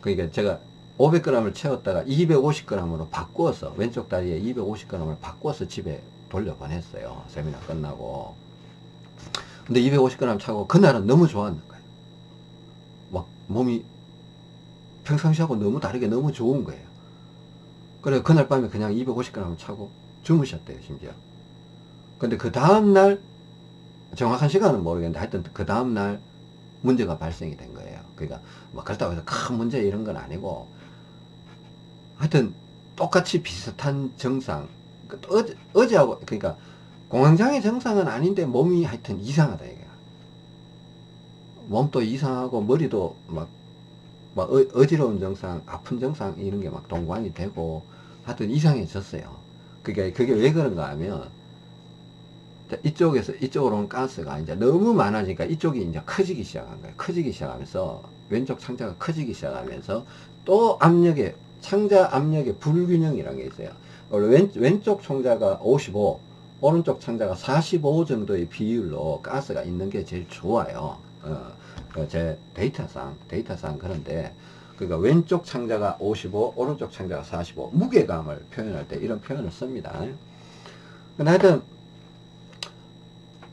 그러니까 제가 500g을 채웠다가 250g으로 바꾸어서 왼쪽 다리에 250g을 바꾸어서 집에 돌려보냈어요. 세미나 끝나고. 근데 250g 차고 그날은 너무 좋았는 거예요. 막 몸이 평상시하고 너무 다르게 너무 좋은 거예요. 그래 그날 밤에 그냥 250g 차고 주무셨대요 심지어. 근데 그 다음날 정확한 시간은 모르겠는데 하여튼 그 다음날 문제가 발생이 된 거예요. 그러니까 뭐 그렇다고 해서 큰 문제 이런 건 아니고 하여튼 똑같이 비슷한 정상 그 어제, 어제하고 그러니까 공황장애 정상은 아닌데 몸이 하여튼 이상하다 이게 몸도 이상하고 머리도 막, 막 어, 지러운 정상 아픈 정상 이런 게 막 동반이 되고 하여튼 이상해졌어요 그게 그게 왜 그런가 하면 이쪽에서 이쪽으로 온 가스가 이제 너무 많아지니까 이쪽이 이제 커지기 시작한 거예요 커지기 시작하면서 왼쪽 창자가 커지기 시작하면서 또 압력에 창자 압력의 불균형이라는 게 있어요. 왼, 왼쪽 창자가 55, 오른쪽 창자가 45 정도의 비율로 가스가 있는 게 제일 좋아요. 어, 그제 데이터상, 데이터상 그런데, 그러니까 왼쪽 창자가 55, 오른쪽 창자가 45, 무게감을 표현할 때 이런 표현을 씁니다. 하여튼,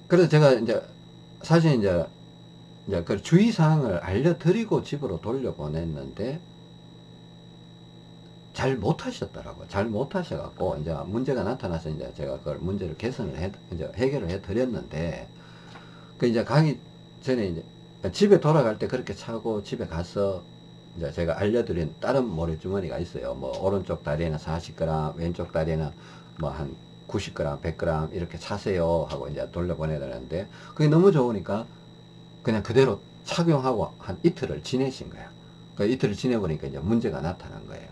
그래서 제가 이제, 사실 이제 이제 그 주의사항을 알려드리고 집으로 돌려보냈는데 잘 못하셨더라고요. 잘 못하셔갖고 이제 문제가 나타나서 이제 제가 그걸 문제를 개선을 해 이제 해결을 해드렸는데 그 이제 가기 전에 이제 집에 돌아갈 때 그렇게 차고 집에 가서 이제 제가 알려드린 다른 모래주머니가 있어요. 뭐 오른쪽 다리에는 40g, 왼쪽 다리에는 뭐한 90g, 100g 이렇게 차세요 하고 이제 돌려보내야 되는데 그게 너무 좋으니까 그냥 그대로 착용하고 한 이틀을 지내신 거야. 그 이틀을 지내보니까 이제 문제가 나타난 거예요.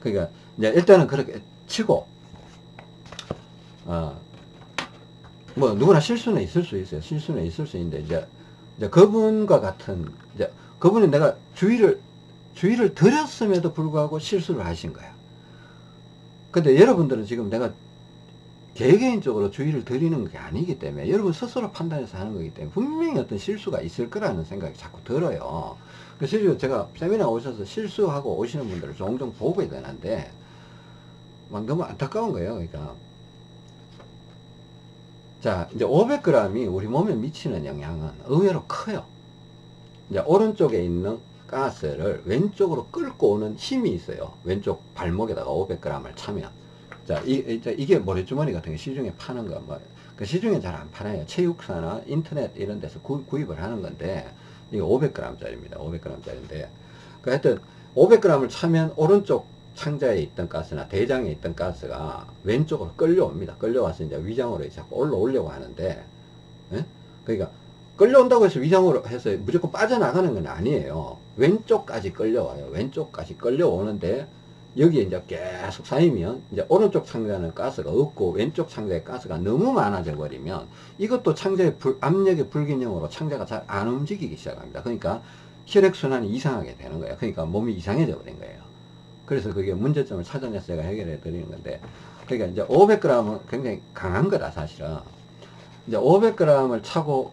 그러니까 이제 일단은 그렇게 치고 어, 뭐 누구나 실수는 있을 수 있어요. 실수는 있을 수 있는데 이제 이제 그분과 같은 이제 그분이 내가 주의를 주의를 드렸음에도 불구하고 실수를 하신 거야. 근데 여러분들은 지금 내가 개개인적으로 주의를 드리는 게 아니기 때문에 여러분 스스로 판단해서 하는 거기 때문에 분명히 어떤 실수가 있을 거라는 생각이 자꾸 들어요. 그래서 제가 세미나 오셔서 실수하고 오시는 분들을 종종 보게 되는데 막 너무 안타까운 거예요. 그러니까 자 이제 500g이 우리 몸에 미치는 영향은 의외로 커요. 이제 오른쪽에 있는 가스를 왼쪽으로 끌고 오는 힘이 있어요. 왼쪽 발목에다가 500g을 차면. 자, 이, 이 게 모래주머니 같은 게 시중에 파는 거, 뭐, 그 시중에 잘안 파나요? 체육사나 인터넷 이런 데서 구, 입을 하는 건데, 이게 500g짜리입니다. 500g짜리인데. 그 하여튼, 500g을 차면 오른쪽 창자에 있던 가스나 대장에 있던 가스가 왼쪽으로 끌려옵니다. 끌려와서 이제 위장으로 자꾸 올라오려고 하는데, 예? 그러니까, 끌려온다고 해서 위장으로 해서 무조건 빠져나가는 건 아니에요. 왼쪽까지 끌려와요. 왼쪽까지 끌려오는데, 여기에 이제 계속 쌓이면 이제 오른쪽 창자는 가스가 없고 왼쪽 창자에 가스가 너무 많아져 버리면 이것도 창자의 불, 압력의 불균형으로 창자가 잘 안 움직이기 시작합니다. 그러니까 혈액순환이 이상하게 되는 거예요. 그러니까 몸이 이상해져 버린 거예요. 그래서 그게 문제점을 찾아내서 제가 해결해 드리는 건데 그러니까 이제 500g은 굉장히 강한 거다 사실은 이제 500g을 차고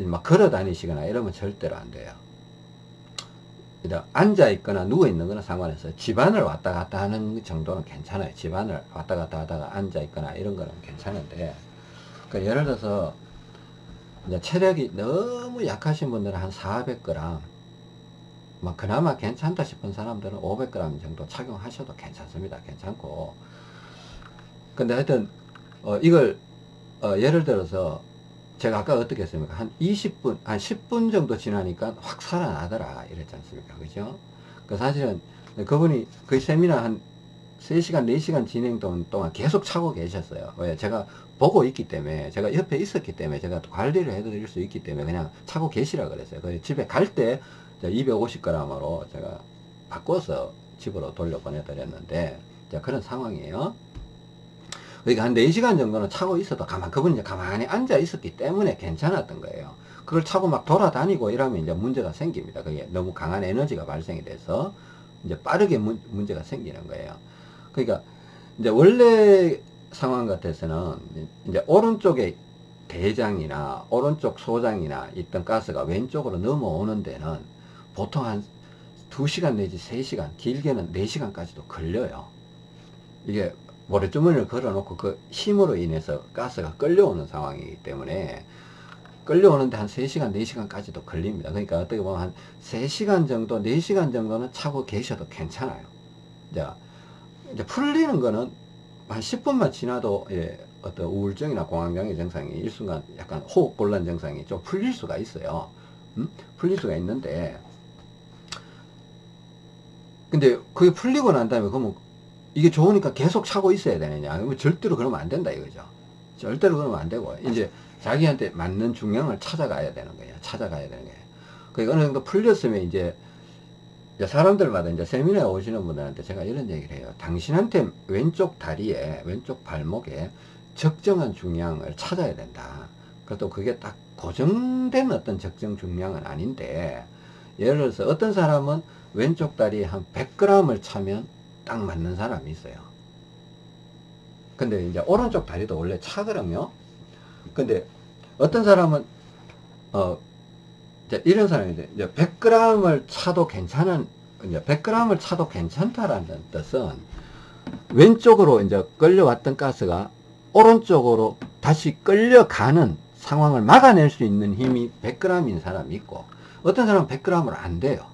막 걸어 다니시거나 이러면 절대로 안 돼요. 앉아 있거나 누워 있는 거는 상관없어요. 집안을 왔다 갔다 하는 정도는 괜찮아요. 집안을 왔다 갔다 하다가 앉아 있거나 이런 거는 괜찮은데 그러니까 예를 들어서 체력이 너무 약하신 분들은 한 400g 뭐 그나마 괜찮다 싶은 사람들은 500g 정도 착용하셔도 괜찮습니다. 괜찮고 근데 하여튼 어 이걸 어 예를 들어서 제가 아까 어떻게 했습니까? 한 20분, 한 10분 정도 지나니까 확 살아나더라. 이랬지 않습니까? 그죠? 그 사실은 그분이 그 세미나 한 3시간, 4시간 진행 동안 계속 차고 계셨어요. 왜? 제가 보고 있기 때문에, 제가 옆에 있었기 때문에, 제가 관리를 해드릴 수 있기 때문에 그냥 차고 계시라 그랬어요. 그 집에 갈 때 250g으로 제가 바꿔서 집으로 돌려보내드렸는데, 그런 상황이에요. 그러니까 한 4시간 정도는 차고 있어도 가만, 그분이 이제 가만히 앉아 있었기 때문에 괜찮았던 거예요. 그걸 차고 막 돌아다니고 이러면 이제 문제가 생깁니다. 그게 너무 강한 에너지가 발생이 돼서 이제 빠르게 문, 문제가 생기는 거예요. 그러니까 이제 원래 상황 같아서는 이제 오른쪽에 대장이나 오른쪽 소장이나 있던 가스가 왼쪽으로 넘어오는 데는 보통 한 2시간 내지 3시간, 길게는 4시간까지도 걸려요. 이게 모래주머니를 걸어놓고 그 힘으로 인해서 가스가 끌려오는 상황이기 때문에 끌려오는데 한 3시간, 4시간까지도 걸립니다. 그러니까 어떻게 보면 한 3시간 정도, 4시간 정도는 차고 계셔도 괜찮아요. 자, 이제 풀리는 거는 한 10분만 지나도 예, 어떤 우울증이나 공황장애 증상이 일순간 약간 호흡곤란 증상이 좀 풀릴 수가 있어요. 음? 풀릴 수가 있는데 근데 그게 풀리고 난 다음에 그러면 이게 좋으니까 계속 차고 있어야 되느냐. 절대로 그러면 안 된다 이거죠. 절대로 그러면 안 되고, 이제 자기한테 맞는 중량을 찾아가야 되는 거예요. 찾아가야 되는 거예요. 그 어느 정도 풀렸으면 이제, 사람들마다 이제 세미나에 오시는 분들한테 제가 이런 얘기를 해요. 당신한테 왼쪽 다리에, 왼쪽 발목에 적정한 중량을 찾아야 된다. 그것도 그게 딱 고정된 어떤 적정 중량은 아닌데, 예를 들어서 어떤 사람은 왼쪽 다리에 한 100g을 차면 딱 맞는 사람이 있어요. 근데 이제 오른쪽 다리도 원래 차거든요. 근데 어떤 사람은 어 이제 이런 사람이 이제 100g을 차도 괜찮은 이제 100g을 차도 괜찮다라는 뜻은 왼쪽으로 이제 끌려왔던 가스가 오른쪽으로 다시 끌려가는 상황을 막아낼 수 있는 힘이 100g인 사람이 있고 어떤 사람은 100g으로 안 돼요.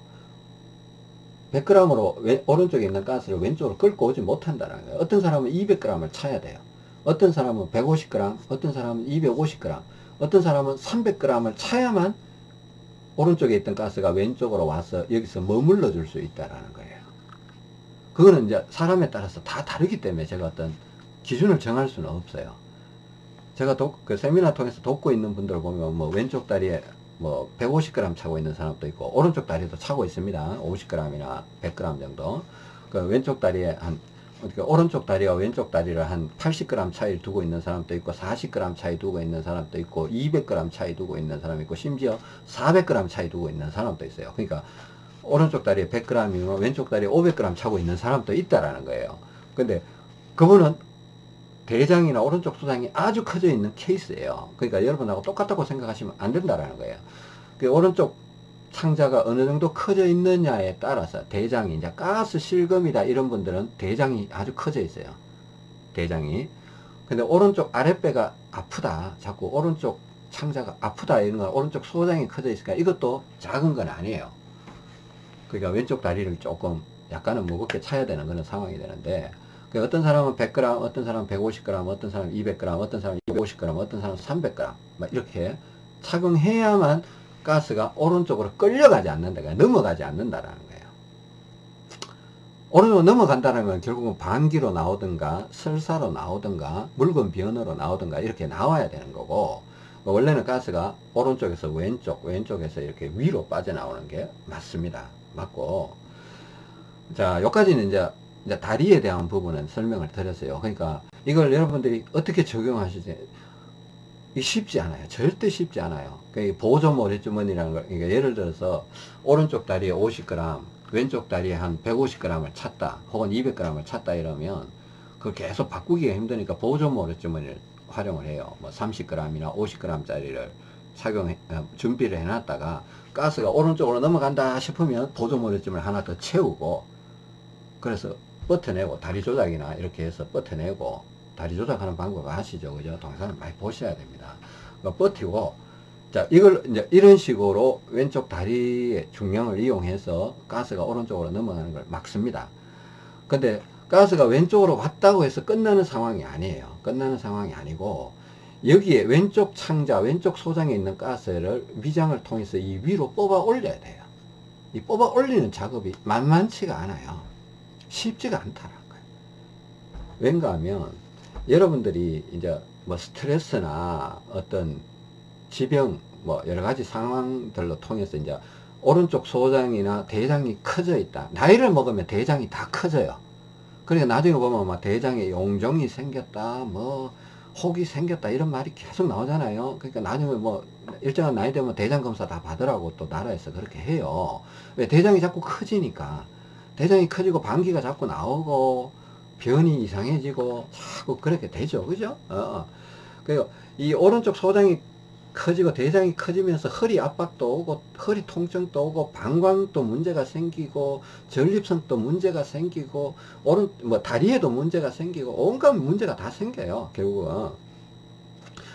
100g으로 왼, 오른쪽에 있는 가스를 왼쪽으로 끌고 오지 못한다는 거예요. 어떤 사람은 200g을 차야 돼요. 어떤 사람은 150g, 어떤 사람은 250g, 어떤 사람은 300g을 차야만 오른쪽에 있던 가스가 왼쪽으로 와서 여기서 머물러 줄 수 있다라는 거예요. 그거는 이제 사람에 따라서 다 다르기 때문에 제가 어떤 기준을 정할 수는 없어요. 제가 독, 그 세미나 통해서 돕고 있는 분들 보면 뭐 왼쪽 다리에 뭐 150g 차고 있는 사람도 있고 오른쪽 다리도 차고 있습니다. 50g이나 100g 정도. 그 왼쪽 다리에 한 어떻게 오른쪽 다리와 왼쪽 다리를 한 80g 차이를 두고 있는 사람도 있고 40g 차이 두고 있는 사람도 있고 200g 차이 두고 있는 사람이 있고 심지어 400g 차이 두고 있는 사람도 있어요. 그러니까 오른쪽 다리에 100g이면 왼쪽 다리에 500g 차고 있는 사람도 있다라는 거예요. 근데 그분은 대장이나 오른쪽 소장이 아주 커져 있는 케이스예요. 그러니까 여러분하고 똑같다고 생각하시면 안 된다라는 거예요. 그 오른쪽 창자가 어느 정도 커져 있느냐에 따라서 대장이 이제 가스 실금이다 이런 분들은 대장이 아주 커져 있어요. 대장이. 근데 오른쪽 아랫배가 아프다. 자꾸 오른쪽 창자가 아프다 이런 건 오른쪽 소장이 커져 있으니까 이것도 작은 건 아니에요. 그러니까 왼쪽 다리를 조금 약간은 무겁게 차야 되는 그런 상황이 되는데 그 어떤 사람은 100g, 어떤 사람은 150g, 어떤 사람은 200g, 어떤 사람은 250g, 어떤 사람은 300g 막 이렇게 착용해야만 가스가 오른쪽으로 끌려가지 않는다. 넘어가지 않는다라는 거예요. 오른쪽으로 넘어간다는 건 결국은 반기로 나오든가 설사로 나오든가 물건 변으로 나오든가 이렇게 나와야 되는 거고 원래는 가스가 오른쪽에서 왼쪽, 왼쪽에서 이렇게 위로 빠져나오는 게 맞습니다. 맞고 자, 여기까지는 이제, 이제 다리에 대한 부분은 설명을 드렸어요. 그러니까 이걸 여러분들이 어떻게 적용하시지 이 쉽지 않아요. 절대 쉽지 않아요. 그 보조 모래 주머니라는 걸, 그러니까 예를 들어서 오른쪽 다리에 50g, 왼쪽 다리에 한 150g을 찼다, 혹은 200g을 찼다 이러면 그걸 계속 바꾸기가 힘드니까 보조 모래 주머니를 활용을 해요. 뭐 30g이나 50g짜리를 착용 어, 준비를 해놨다가 가스가 오른쪽으로 넘어간다 싶으면 보조 모래주머니 하나 더 채우고 그래서 버텨내고 다리 조작이나 이렇게 해서 버텨내고 다리 조작하는 방법 아시죠? 그죠? 동영상을 많이 보셔야 됩니다. 그러니까 버티고, 자, 이걸 이제 이런 식으로 왼쪽 다리의 중량을 이용해서 가스가 오른쪽으로 넘어가는 걸 막습니다. 근데 가스가 왼쪽으로 왔다고 해서 끝나는 상황이 아니에요. 끝나는 상황이 아니고, 여기에 왼쪽 창자, 왼쪽 소장에 있는 가스를 위장을 통해서 이 위로 뽑아 올려야 돼요. 이 뽑아 올리는 작업이 만만치가 않아요. 쉽지가 않다는 거예요. 왠가 하면, 여러분들이 이제 뭐 스트레스나 어떤 지병 뭐 여러 가지 상황들로 통해서 이제 오른쪽 소장이나 대장이 커져 있다. 나이를 먹으면 대장이 다 커져요. 그러니까 나중에 보면 막 대장에 용종이 생겼다, 뭐 혹이 생겼다 이런 말이 계속 나오잖아요. 그러니까 나중에 뭐 일정한 나이 되면 대장 검사 다 받으라고 또 나라에서 그렇게 해요. 왜 대장이 자꾸 커지니까 대장이 커지고 방귀가 자꾸 나오고 변이 이상해지고 자꾸 그렇게 되죠. 그죠? 어. 어. 그리고 이 오른쪽 소장이 커지고 대장이 커지면서 허리 압박도 오고 허리 통증도 오고 방광도 문제가 생기고 전립선도 문제가 생기고 오른 뭐 다리에도 문제가 생기고 온갖 문제가 다 생겨요 결국은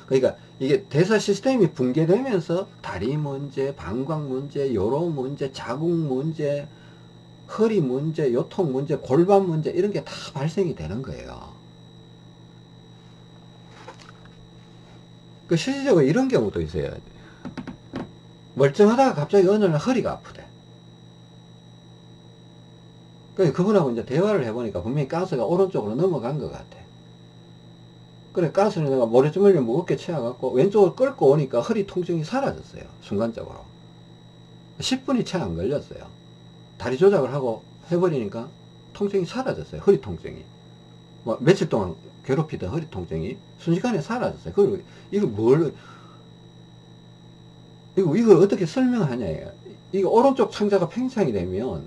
그러니까 이게 대사 시스템이 붕괴되면서 다리 문제 방광 문제 요로 문제 자궁 문제 허리 문제, 요통 문제, 골반 문제 이런 게 다 발생이 되는 거예요. 그 실질적으로 이런 경우도 있어요. 멀쩡하다가 갑자기 어느 날 허리가 아프대. 그 그분하고 이제 대화를 해보니까 분명히 가스가 오른쪽으로 넘어간 것 같아. 그래 가스를 내가 모래주머니를 무겁게 채워갖고 왼쪽으로 끌고 오니까 허리 통증이 사라졌어요. 순간적으로. 10분이 채 안 걸렸어요. 다리 조작을 하고 해버리니까 통증이 사라졌어요. 허리 통증이. 뭐 며칠 동안 괴롭히던 허리 통증이 순식간에 사라졌어요. 그리고 이거 뭘 이거 이걸 어떻게 설명하냐예요. 이거 오른쪽 창자가 팽창이 되면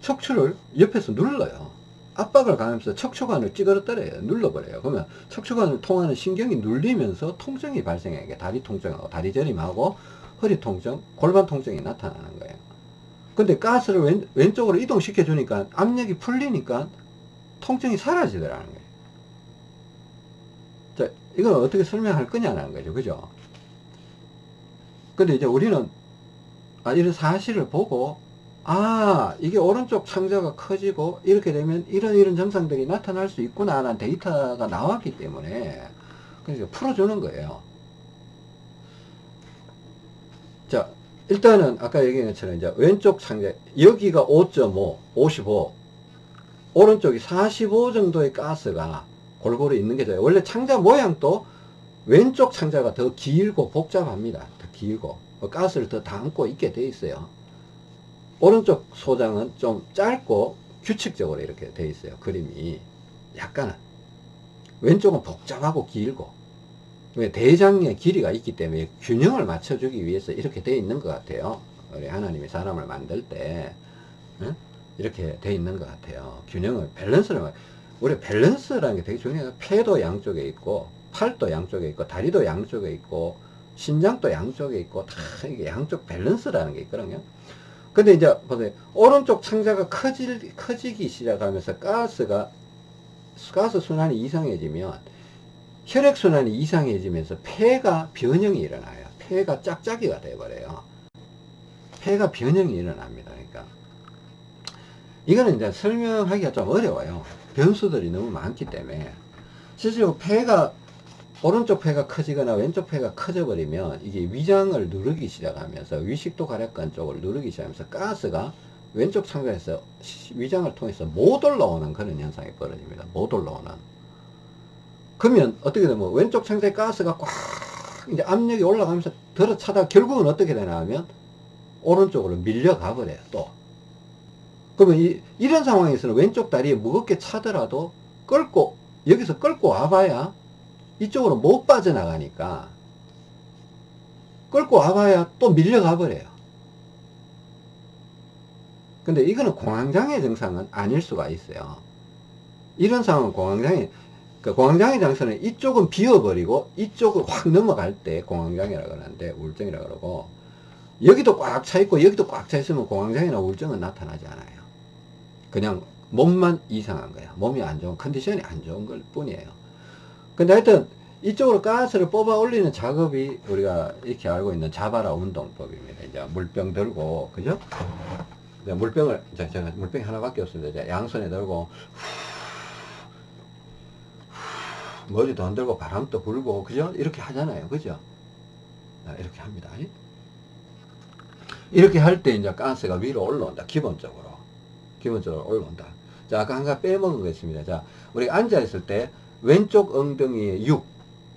척추를 옆에서 눌러요. 압박을 가하면서 척추관을 찌그러뜨려요. 눌러버려요. 그러면 척추관을 통하는 신경이 눌리면서 통증이 발생해요. 다리 통증하고 다리 저림하고 허리 통증, 골반 통증이 나타나는 거예요. 근데 가스를 왼, 왼쪽으로 이동시켜 주니까 압력이 풀리니까 통증이 사라지더라는 거예요. 자, 이걸 어떻게 설명할 거냐는 거죠. 그죠? 근데 이제 우리는 아, 이런 사실을 보고 아 이게 오른쪽 창자가 커지고 이렇게 되면 이런 이런 증상들이 나타날 수 있구나 라는 데이터가 나왔기 때문에 그래서 풀어주는 거예요 자 일단은 아까 얘기한 것처럼 이제 왼쪽 창자 여기가 5.5 55 오른쪽이 45 정도의 가스가 골고루 있는 게 좋아요. 원래 창자 모양도 왼쪽 창자가 더 길고 복잡합니다. 더 길고. 가스를 더 담고 있게 돼 있어요. 오른쪽 소장은 좀 짧고 규칙적으로 이렇게 돼 있어요. 그림이. 약간은. 왼쪽은 복잡하고 길고 왜 대장의 길이가 있기 때문에 균형을 맞춰주기 위해서 이렇게 돼 있는 것 같아요. 우리 하나님이 사람을 만들 때 응? 이렇게 돼 있는 것 같아요. 균형을 밸런스를 우리 밸런스라는 게 되게 중요해요. 폐도 양쪽에 있고 팔도 양쪽에 있고 다리도 양쪽에 있고 신장도 양쪽에 있고 다 이게 양쪽 밸런스라는 게 있거든요. 근데 이제 보세요. 오른쪽 창자가 커지, 커지기 시작하면서 가스가 가스 순환이 이상해지면 혈액순환이 이상해지면서 폐가 변형이 일어나요. 폐가 짝짝이가 돼버려요. 폐가 변형이 일어납니다. 그러니까. 이거는 이제 설명하기가 좀 어려워요. 변수들이 너무 많기 때문에. 실제로 폐가 오른쪽 폐가 커지거나 왼쪽 폐가 커져 버리면 이게 위장을 누르기 시작하면서 위식도 가략관 쪽을 누르기 시작하면서 가스가 왼쪽 창자에서 위장을 통해서 못 올라오는 그런 현상이 벌어집니다. 못 올라오는 그러면 어떻게 되면 왼쪽 창자에 가스가 꽉 이제 압력이 올라가면서 들어차다 결국은 어떻게 되나 하면 오른쪽으로 밀려가 버려요 또 그러면 이, 이런 상황에서는 왼쪽 다리에 무겁게 차더라도 끌고 여기서 끌고 와봐야 이쪽으로 못 빠져나가니까 끌고 와봐야 또 밀려가 버려요. 근데 이거는 공황장애 증상은 아닐 수가 있어요. 이런 상황은 공황장애, 그 공황장애 증상은 이쪽은 비워버리고 이쪽을 확 넘어갈 때 공황장애라고 하는데 우울증이라고 그러고 여기도 꽉 차 있고 여기도 꽉 차 있으면 공황장애나 우울증은 나타나지 않아요. 그냥 몸만 이상한 거야. 몸이 안 좋은, 컨디션이 안 좋은 걸 뿐이에요. 근데 하여튼 이쪽으로 가스를 뽑아 올리는 작업이 우리가 이렇게 알고 있는 자바라 운동법입니다. 이제 물병 들고, 그죠? 물병을, 제가 물병이 하나밖에 없습니다. 양손에 들고, 머리도 안 들고 바람도 불고, 그죠? 이렇게 하잖아요. 그죠? 이렇게 합니다. 이렇게 할 때 이제 가스가 위로 올라온다. 기본적으로. 기본적으로 올라온다. 자, 아까 한가 빼먹은 거 있습니다. 자, 우리 앉아 있을 때 왼쪽 엉덩이에 6,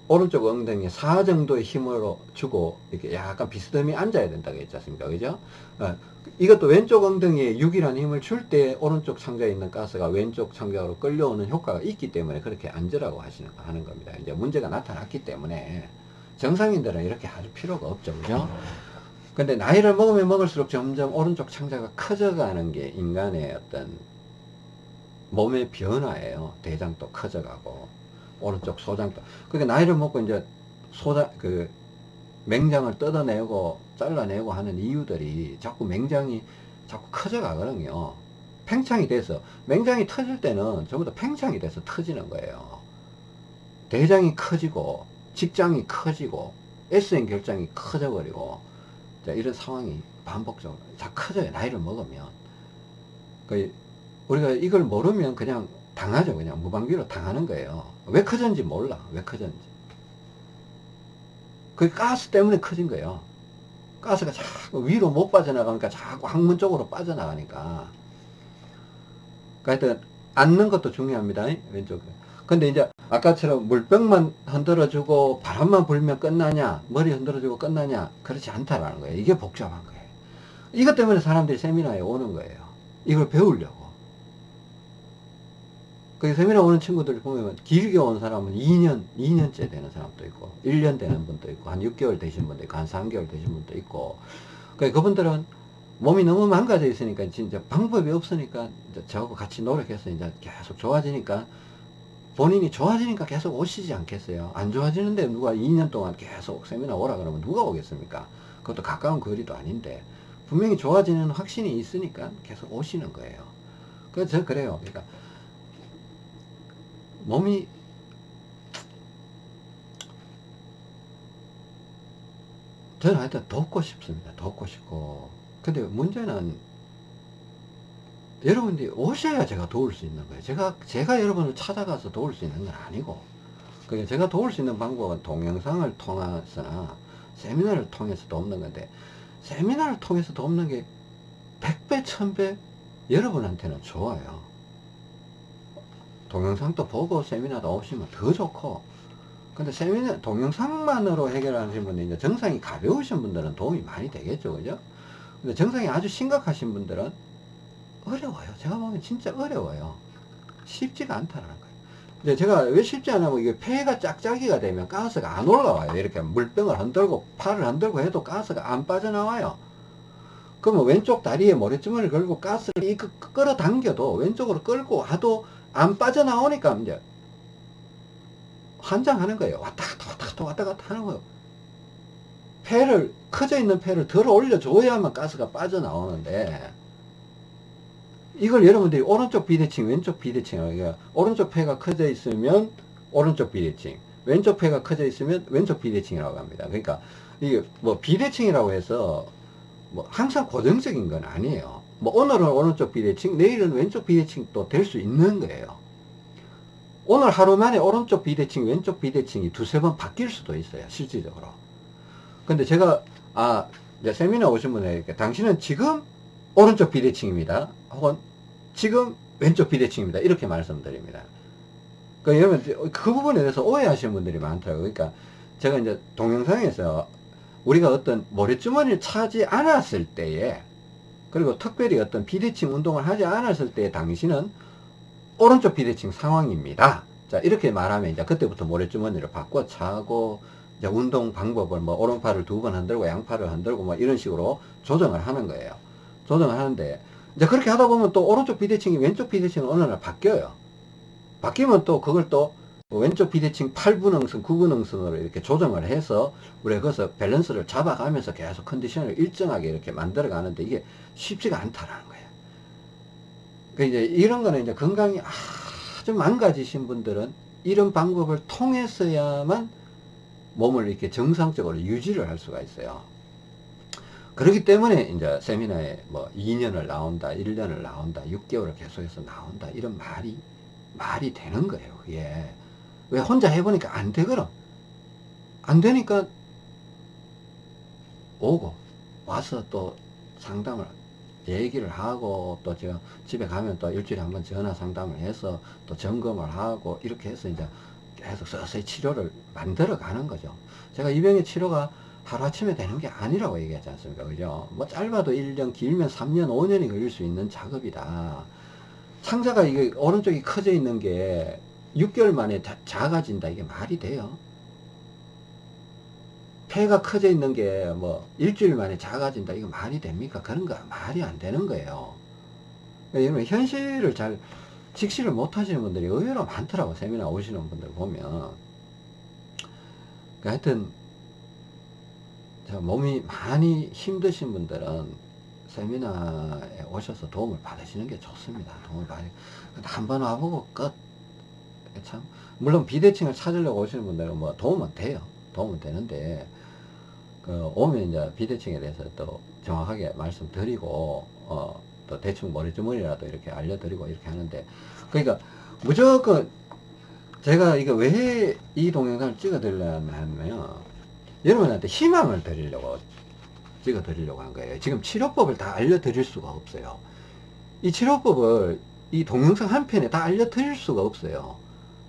오른쪽 엉덩이에 4 정도의 힘으로 주고 이렇게 약간 비스듬히 앉아야 된다고 했지 않습니까? 그죠? 어, 이것도 왼쪽 엉덩이에 6이라는 힘을 줄 때 오른쪽 창자에 있는 가스가 왼쪽 창자로 끌려오는 효과가 있기 때문에 그렇게 앉으라고 하시는 하는 겁니다. 이제 문제가 나타났기 때문에 정상인들은 이렇게 할 필요가 없죠. 그죠? 근데 나이를 먹으면 먹을수록 점점 오른쪽 창자가 커져가는 게 인간의 어떤 몸의 변화예요. 대장도 커져가고 오른쪽 소장도. 그러니까 나이를 먹고 이제 소장 그 맹장을 뜯어내고 잘라내고 하는 이유들이 자꾸 맹장이 자꾸 커져 가거든요. 팽창이 돼서 맹장이 터질 때는 전부 다 팽창이 돼서 터지는 거예요. 대장이 커지고 직장이 커지고 S형 결장이 커져버리고 이런 상황이 반복적으로 다 커져요. 나이를 먹으면. 그 우리가 이걸 모르면 그냥 당하죠. 그냥 무방비로 당하는 거예요. 왜 커졌는지 몰라. 왜 커졌는지. 그 가스 때문에 커진 거예요. 가스가 자꾸 위로 못 빠져나가니까 자꾸 항문 쪽으로 빠져나가니까. 그러니까 하여튼 앉는 것도 중요합니다. 왼쪽에. 근데 이제 아까처럼 물병만 흔들어주고 바람만 불면 끝나냐 머리 흔들어주고 끝나냐 그렇지 않다라는 거예요. 이게 복잡한 거예요. 이것 때문에 사람들이 세미나에 오는 거예요. 이걸 배우려고. 그 세미나 오는 친구들 보면 길게 온 사람은 2년, 2년째 되는 사람도 있고 1년 되는 분도 있고 한 6개월 되신 분도 있고 한 3개월 되신 분도 있고. 그 그분들은 몸이 너무 망가져 있으니까 진짜 방법이 없으니까 저하고 같이 노력해서 이제 계속 좋아지니까 본인이 좋아지니까 계속 오시지 않겠어요? 안 좋아지는데 누가 2년 동안 계속 세미나 오라 그러면 누가 오겠습니까? 그것도 가까운 거리도 아닌데 분명히 좋아지는 확신이 있으니까 계속 오시는 거예요. 그래서 그래요. 그러니까 몸이 저는 하여튼 돕고 싶습니다. 돕고 싶고. 근데 문제는 여러분들이 오셔야 제가 도울 수 있는 거예요. 제가, 제가 여러분을 찾아가서 도울 수 있는 건 아니고. 그러니까 제가 도울 수 있는 방법은 동영상을 통해서나 세미나를 통해서도 없는 건데, 세미나를 통해서도 없는 게 100배, 1000배 여러분한테는 좋아요. 동영상도 보고 세미나도 오시면 더 좋고, 근데 세미나, 동영상만으로 해결하시는 분들, 이제 정상이 가벼우신 분들은 도움이 많이 되겠죠. 그죠? 근데 정상이 아주 심각하신 분들은 어려워요. 제가 보면 진짜 어려워요. 쉽지가 않다는 거예요. 근데 제가 왜 쉽지 않냐면 이게 폐가 짝짝이가 되면 가스가 안 올라와요. 이렇게 물병을 흔들고 팔을 흔들고 해도 가스가 안 빠져나와요. 그러면 왼쪽 다리에 모래주머니를 걸고 가스를 이 끌어 당겨도 왼쪽으로 끌고 와도 안 빠져나오니까 이제 환장하는 거예요. 왔다 갔다 왔다 갔다 왔다 갔다 하는 거예요. 폐를 커져 있는 폐를 들어 올려줘야만 가스가 빠져나오는데 이걸 여러분들이 오른쪽 비대칭 왼쪽 비대칭 이게 오른쪽 폐가 커져 있으면 오른쪽 비대칭 왼쪽 폐가 커져 있으면 왼쪽 비대칭이라고 합니다. 그러니까 이게 뭐 비대칭이라고 해서 뭐 항상 고정적인 건 아니에요. 뭐 오늘은 오른쪽 비대칭 내일은 왼쪽 비대칭도 될 수 있는 거예요. 오늘 하루 만에 오른쪽 비대칭 왼쪽 비대칭이 두세 번 바뀔 수도 있어요. 실질적으로. 근데 제가 아 이제 세미나 오신 분에게 당신은 지금 오른쪽 비대칭입니다. 혹은 지금 왼쪽 비대칭입니다. 이렇게 말씀드립니다. 그 여러분 그 부분에 대해서 오해하시는 분들이 많더라고요. 그러니까 제가 이제 동영상에서 우리가 어떤 모래주머니를 차지 않았을 때에 그리고 특별히 어떤 비대칭 운동을 하지 않았을 때 당신은 오른쪽 비대칭 상황입니다. 자 이렇게 말하면 이제 그때부터 모래주머니를 바꿔 차고 이제 운동 방법을 뭐 오른팔을 두 번 흔들고 양팔을 흔들고 뭐 이런 식으로 조정을 하는 거예요. 조정을 하는데 이제 그렇게 하다 보면 또 오른쪽 비대칭이 왼쪽 비대칭은 어느 날 바뀌어요. 바뀌면 또 그걸 또 왼쪽 비대칭 8분 응선, 9분 응선으로 이렇게 조정을 해서 우리가 거기서 밸런스를 잡아가면서 계속 컨디션을 일정하게 이렇게 만들어 가는데 이게 쉽지가 않다라는 거예요. 그 이제 이런 거는 이제 건강이 아주 망가지신 분들은 이런 방법을 통해서야만 몸을 이렇게 정상적으로 유지를 할 수가 있어요. 그렇기 때문에 이제 세미나에 뭐 2년을 나온다, 1년을 나온다, 6개월을 계속해서 나온다 이런 말이 말이 되는 거예요. 그게 왜 혼자 해보니까 안 되거든. 안 되니까 오고 와서 또 상담을 얘기를 하고 또 제가 집에 가면 또 일주일에 한 번 전화 상담을 해서 또 점검을 하고 이렇게 해서 이제 계속 서서히 치료를 만들어 가는 거죠. 제가 이 병의 치료가 하루아침에 되는 게 아니라고 얘기하지 않습니까? 그죠? 뭐 짧아도 1년, 길면 3년, 5년이 걸릴 수 있는 작업이다. 창자가 이게 오른쪽이 커져 있는 게 6개월 만에 자, 작아진다. 이게 말이 돼요? 폐가 커져 있는 게 뭐 일주일 만에 작아진다. 이거 말이 됩니까? 그런 거 말이 안 되는 거예요. 여러분 현실을 잘 직시를 못 하시는 분들이 의외로 많더라고. 세미나 오시는 분들 보면. 그러니까 하여튼 몸이 많이 힘드신 분들은 세미나에 오셔서 도움을 받으시는 게 좋습니다. 도움을 받으 한번 와보고 끝. 참, 물론 비대칭을 찾으려고 오시는 분들은 뭐 도움은 돼요. 도움은 되는데, 그 오면 이제 비대칭에 대해서 또 정확하게 말씀드리고, 어, 또 대충 머리주머니라도 이렇게 알려드리고 이렇게 하는데, 그러니까 무조건 제가 이거 왜 이 동영상을 찍어 드리려면 여러분한테 희망을 드리려고 찍어 드리려고 한 거예요. 지금 치료법을 다 알려드릴 수가 없어요. 이 치료법을 이 동영상 한 편에 다 알려드릴 수가 없어요.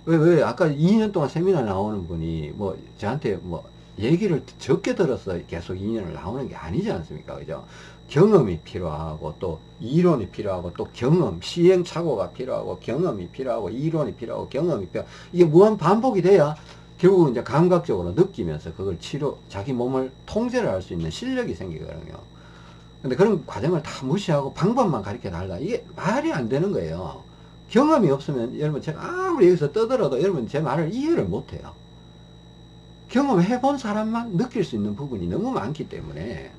왜, 왜, 아까 2년 동안 세미나 나오는 분이 뭐 저한테 뭐 얘기를 적게 들어서 계속 2년을 나오는 게 아니지 않습니까? 그죠? 경험이 필요하고 또 이론이 필요하고 또 경험, 시행착오가 필요하고 경험이 필요하고 이론이 필요하고 경험이 필요하고 이게 무한 반복이 돼야 결국은 이제 감각적으로 느끼면서 그걸 치료, 자기 몸을 통제를 할 수 있는 실력이 생기거든요. 근데 그런 과정을 다 무시하고 방법만 가르쳐 달라. 이게 말이 안 되는 거예요. 경험이 없으면 여러분 제가 아무리 여기서 떠들어도 여러분 제 말을 이해를 못 해요. 경험해 본 사람만 느낄 수 있는 부분이 너무 많기 때문에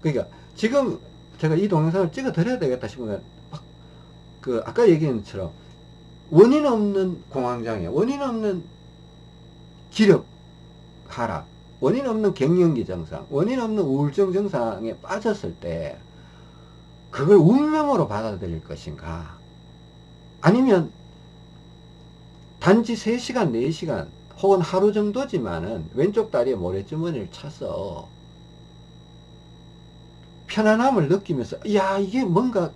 그러니까 지금 제가 이 동영상을 찍어 드려야 되겠다 싶으면 그 아까 얘기한 것처럼 원인 없는 공황장애 원인 없는 기력 하락 원인 없는 갱년기 증상, 원인 없는 우울증 증상에 빠졌을 때 그걸 운명으로 받아들일 것인가 아니면 단지 3시간, 4시간 혹은 하루 정도지만은 왼쪽 다리에 모래주머니를 차서 편안함을 느끼면서 야 이게 뭔가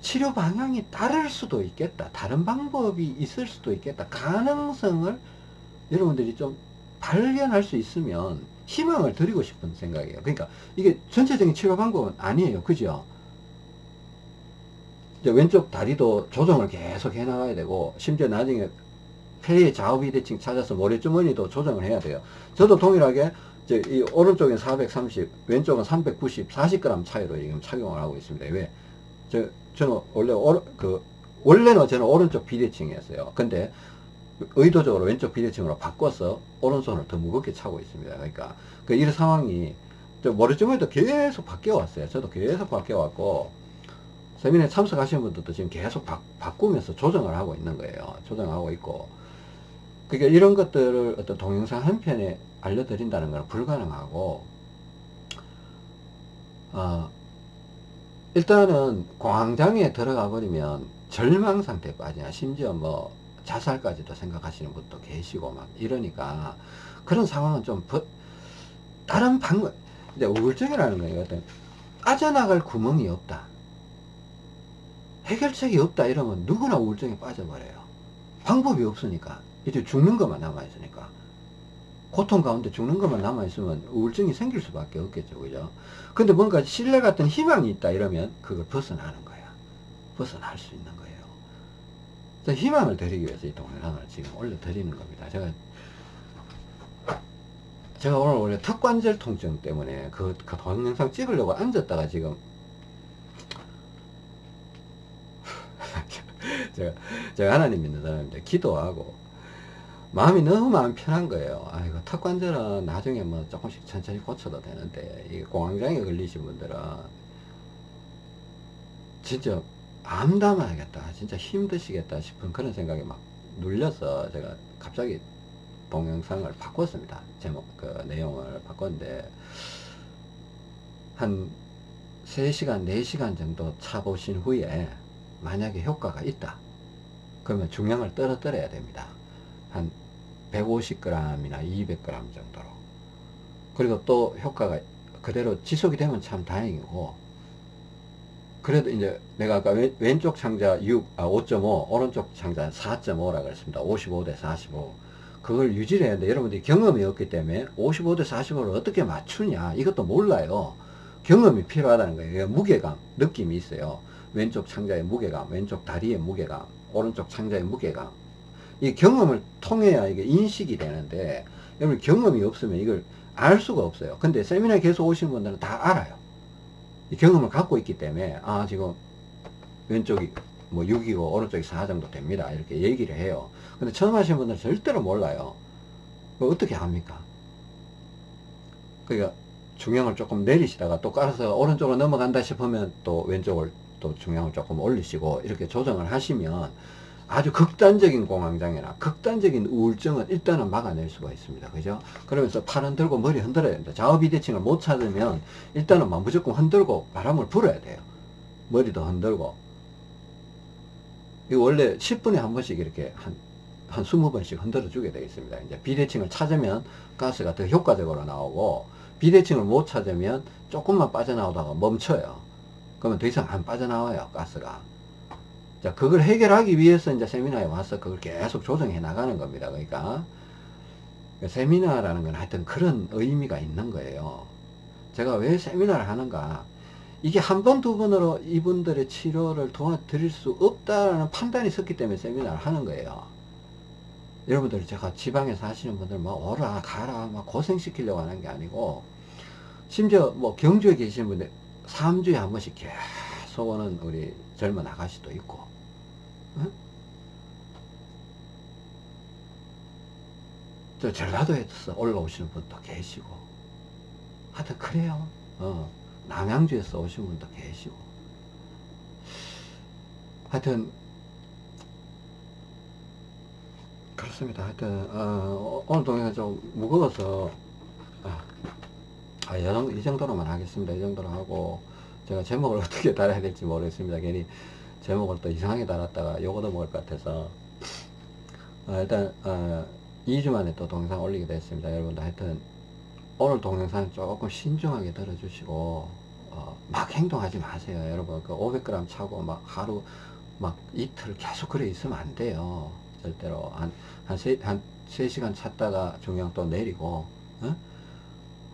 치료 방향이 다를 수도 있겠다. 다른 방법이 있을 수도 있겠다. 가능성을 여러분들이 좀 발견할 수 있으면 희망을 드리고 싶은 생각이에요. 그러니까 이게 전체적인 치료 방법은 아니에요. 그죠 이제 왼쪽 다리도 조정을 계속 해 나가야 되고 심지어 나중에 폐의 좌우 비대칭 찾아서 모래주머니도 조정을 해야 돼요. 저도 동일하게 이제 이 오른쪽엔 430 왼쪽은 390 40g 차이로 지금 착용을 하고 있습니다. 왜? 저, 저는 원래 오른, 그 원래는 저는 오른쪽 비대칭이었어요. 근데 의도적으로 왼쪽 비대칭으로 바꿔서 오른손을 더 무겁게 차고 있습니다. 그러니까 그 이런 상황이 저 모래주머니도 계속 바뀌어 왔어요. 저도 계속 바뀌어 왔고 세미나에 참석하시는 분들도 지금 계속 바, 바꾸면서 조정을 하고 있는 거예요. 조정하고 있고. 그러니까 이런 것들을 어떤 동영상 한 편에 알려드린다는 건 불가능하고, 어, 일단은 공황장애에 들어가 버리면 절망 상태에 빠지냐, 심지어 뭐 자살까지도 생각하시는 분도 계시고 막 이러니까 그런 상황은 좀 버, 다른 방법, 이제 우울증이라는 거예요. 빠져나갈 구멍이 없다. 해결책이 없다 이러면 누구나 우울증에 빠져버려요. 방법이 없으니까. 이제 죽는 것만 남아있으니까. 고통 가운데 죽는 것만 남아있으면 우울증이 생길 수밖에 없겠죠. 그죠? 근데 뭔가 신뢰 같은 희망이 있다 이러면 그걸 벗어나는 거야. 벗어날 수 있는 거예요. 희망을 드리기 위해서 이 동영상을 지금 올려드리는 겁니다. 제가 제가 오늘 원래 턱관절 통증 때문에 그, 그 동영상 찍으려고 앉았다가 지금 제가, 제가 하나님 믿는 사람인데 기도하고 마음이 너무 마음 편한 거예요. 아이고 턱 관절은 나중에 뭐 조금씩 천천히 고쳐도 되는데 이 공황장애 걸리신 분들은 진짜 암담하겠다 진짜 힘드시겠다 싶은 그런 생각이 막 눌려서 제가 갑자기 동영상을 바꿨습니다. 제목 그 내용을 바꿨는데 한 3시간 4시간 정도 차 보신 후에 만약에 효과가 있다 그러면 중량을 떨어뜨려야 됩니다. 한 150g이나 200g 정도로. 그리고 또 효과가 그대로 지속이 되면 참 다행이고 그래도 이제 내가 아까 왼, 쪽 창자 6, 아, 5.5 오른쪽 창자 4.5라고 했습니다. 55 대 45 그걸 유지를 되는데 여러분들이 경험이 없기 때문에 55 대 45를 어떻게 맞추냐 이것도 몰라요. 경험이 필요하다는 거예요. 무게감 느낌이 있어요 왼쪽 창자의 무게감, 왼쪽 다리의 무게감, 오른쪽 창자의 무게감. 이 경험을 통해야 이게 인식이 되는데, 여러분 경험이 없으면 이걸 알 수가 없어요. 근데 세미나에 계속 오시는 분들은 다 알아요. 이 경험을 갖고 있기 때문에, 아, 지금 왼쪽이 뭐 6이고 오른쪽이 4 정도 됩니다. 이렇게 얘기를 해요. 근데 처음 하시는 분들은 절대로 몰라요. 어떻게 합니까? 그러니까 중량을 조금 내리시다가 또 깔아서 오른쪽으로 넘어간다 싶으면 또 왼쪽을 또 중량을 조금 올리시고 이렇게 조정을 하시면 아주 극단적인 공황장애나 극단적인 우울증은 일단은 막아낼 수가 있습니다. 그죠? 그러면서 팔 흔들고 머리 흔들어야 됩니다. 좌우 비대칭을 못 찾으면 일단은 막 무조건 흔들고 바람을 불어야 돼요. 머리도 흔들고. 이 원래 10분에 한 번씩 이렇게 한, 한 20번씩 흔들어 주게 되어 있습니다. 이제 비대칭을 찾으면 가스가 더 효과적으로 나오고 비대칭을 못 찾으면 조금만 빠져나오다가 멈춰요. 그러면 더 이상 안 빠져나와요 가스가. 자 그걸 해결하기 위해서 이제 세미나에 와서 그걸 계속 조정해 나가는 겁니다 그러니까. 세미나라는 건 하여튼 그런 의미가 있는 거예요. 제가 왜 세미나를 하는가? 이게 한 번 두 번으로 이분들의 치료를 도와드릴 수 없다라는 판단이 섰기 때문에 세미나를 하는 거예요. 여러분들 제가 지방에 사시는 분들 뭐 오라 가라 막 고생시키려고 하는 게 아니고 심지어 뭐 경주에 계시는 분들 3주에 한 번씩 계속 오는 우리 젊은 아가씨도 있고 어? 저 전라도에서 올라오시는 분도 계시고 하여튼 그래요. 어, 남양주에서 오신 분도 계시고. 하여튼 그렇습니다. 하여튼 어, 오늘 동영상 좀 무거워서 아, 아, 이 정도- 이 정도로만 하겠습니다. 이 정도로 하고, 제가 제목을 어떻게 달아야 될지 모르겠습니다. 괜히 제목을 또 이상하게 달았다가 요거도 먹을 것 같아서. 아, 일단, 어, 2주 만에 또 동영상 올리게 됐습니다. 여러분들 하여튼, 오늘 동영상 조금 신중하게 들어주시고, 어, 막 행동하지 마세요. 여러분, 그 500g 차고 막 하루, 막 이틀 계속 그래 있으면 안 돼요. 절대로. 한, 한 세, 한 3시간 찼다가 중량 또 내리고, 어?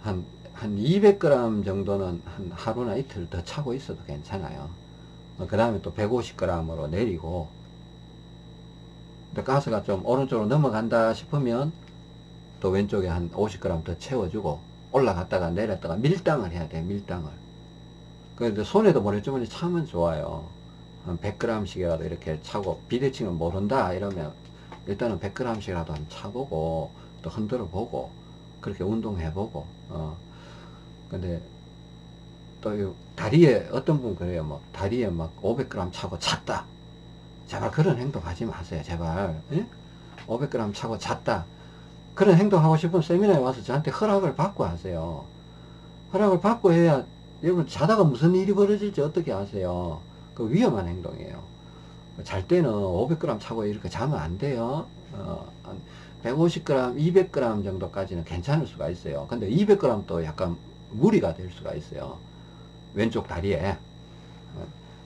한, 한 200g 정도는 한 하루나 이틀 더 차고 있어도 괜찮아요. 그 다음에 또 150g으로 내리고, 가스가 좀 오른쪽으로 넘어간다 싶으면 또 왼쪽에 한 50g 더 채워주고, 올라갔다가 내렸다가 밀당을 해야 돼, 밀당을. 그런데 손에도 모래주머니 차면 좋아요. 한 100g씩이라도 이렇게 차고, 비대칭은 모른다, 이러면 일단은 100g씩이라도 한 차보고, 또 흔들어 보고, 그렇게 운동해 보고, 어. 근데, 또, 이 다리에, 어떤 분 그래요. 뭐, 다리에 막 500g 차고 잤다. 제발 그런 행동 하지 마세요. 제발. 예? 500g 차고 잤다. 그런 행동 하고 싶으면 세미나에 와서 저한테 허락을 받고 하세요. 허락을 받고 해야, 여러분, 자다가 무슨 일이 벌어질지 어떻게 아세요? 그 위험한 행동이에요. 잘 때는 500g 차고 이렇게 자면 안 돼요. 어, 한 150g, 200g 정도까지는 괜찮을 수가 있어요. 근데 200g도 약간 무리가 될 수가 있어요. 왼쪽 다리에.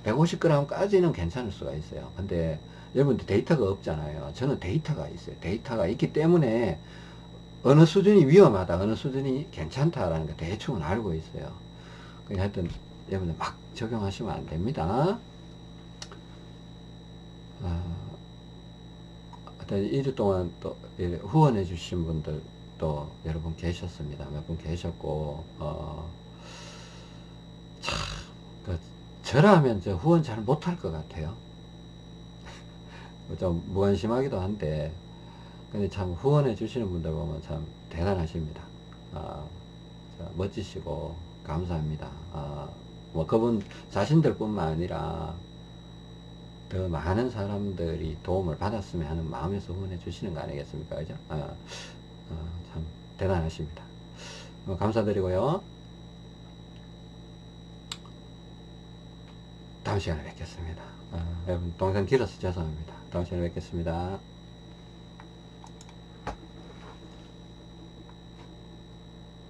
150g까지는 괜찮을 수가 있어요. 근데 여러분들 데이터가 없잖아요. 저는 데이터가 있어요. 데이터가 있기 때문에 어느 수준이 위험하다, 어느 수준이 괜찮다라는 거 대충은 알고 있어요. 그냥 하여튼 여러분들 막 적용하시면 안 됩니다. 어, 하여튼 2주 동안 또 예, 후원해 주신 분들 또 여러분 계셨습니다. 몇 분 계셨고, 어, 참, 그, 저라면 저 후원 잘 못할 것 같아요. 좀 무관심하기도 한데, 근데 참 후원해 주시는 분들 보면 참 대단하십니다. 아, 자, 멋지시고 감사합니다. 아, 뭐 그분 자신들 뿐만 아니라 더 많은 사람들이 도움을 받았으면 하는 마음에서 후원해 주시는 거 아니겠습니까? 그죠? 아, 아, 참 대단하십니다. 어, 감사드리고요. 다음 시간에 뵙겠습니다. 아, 여러분 동생 길어서 죄송합니다. 다음 시간에 뵙겠습니다.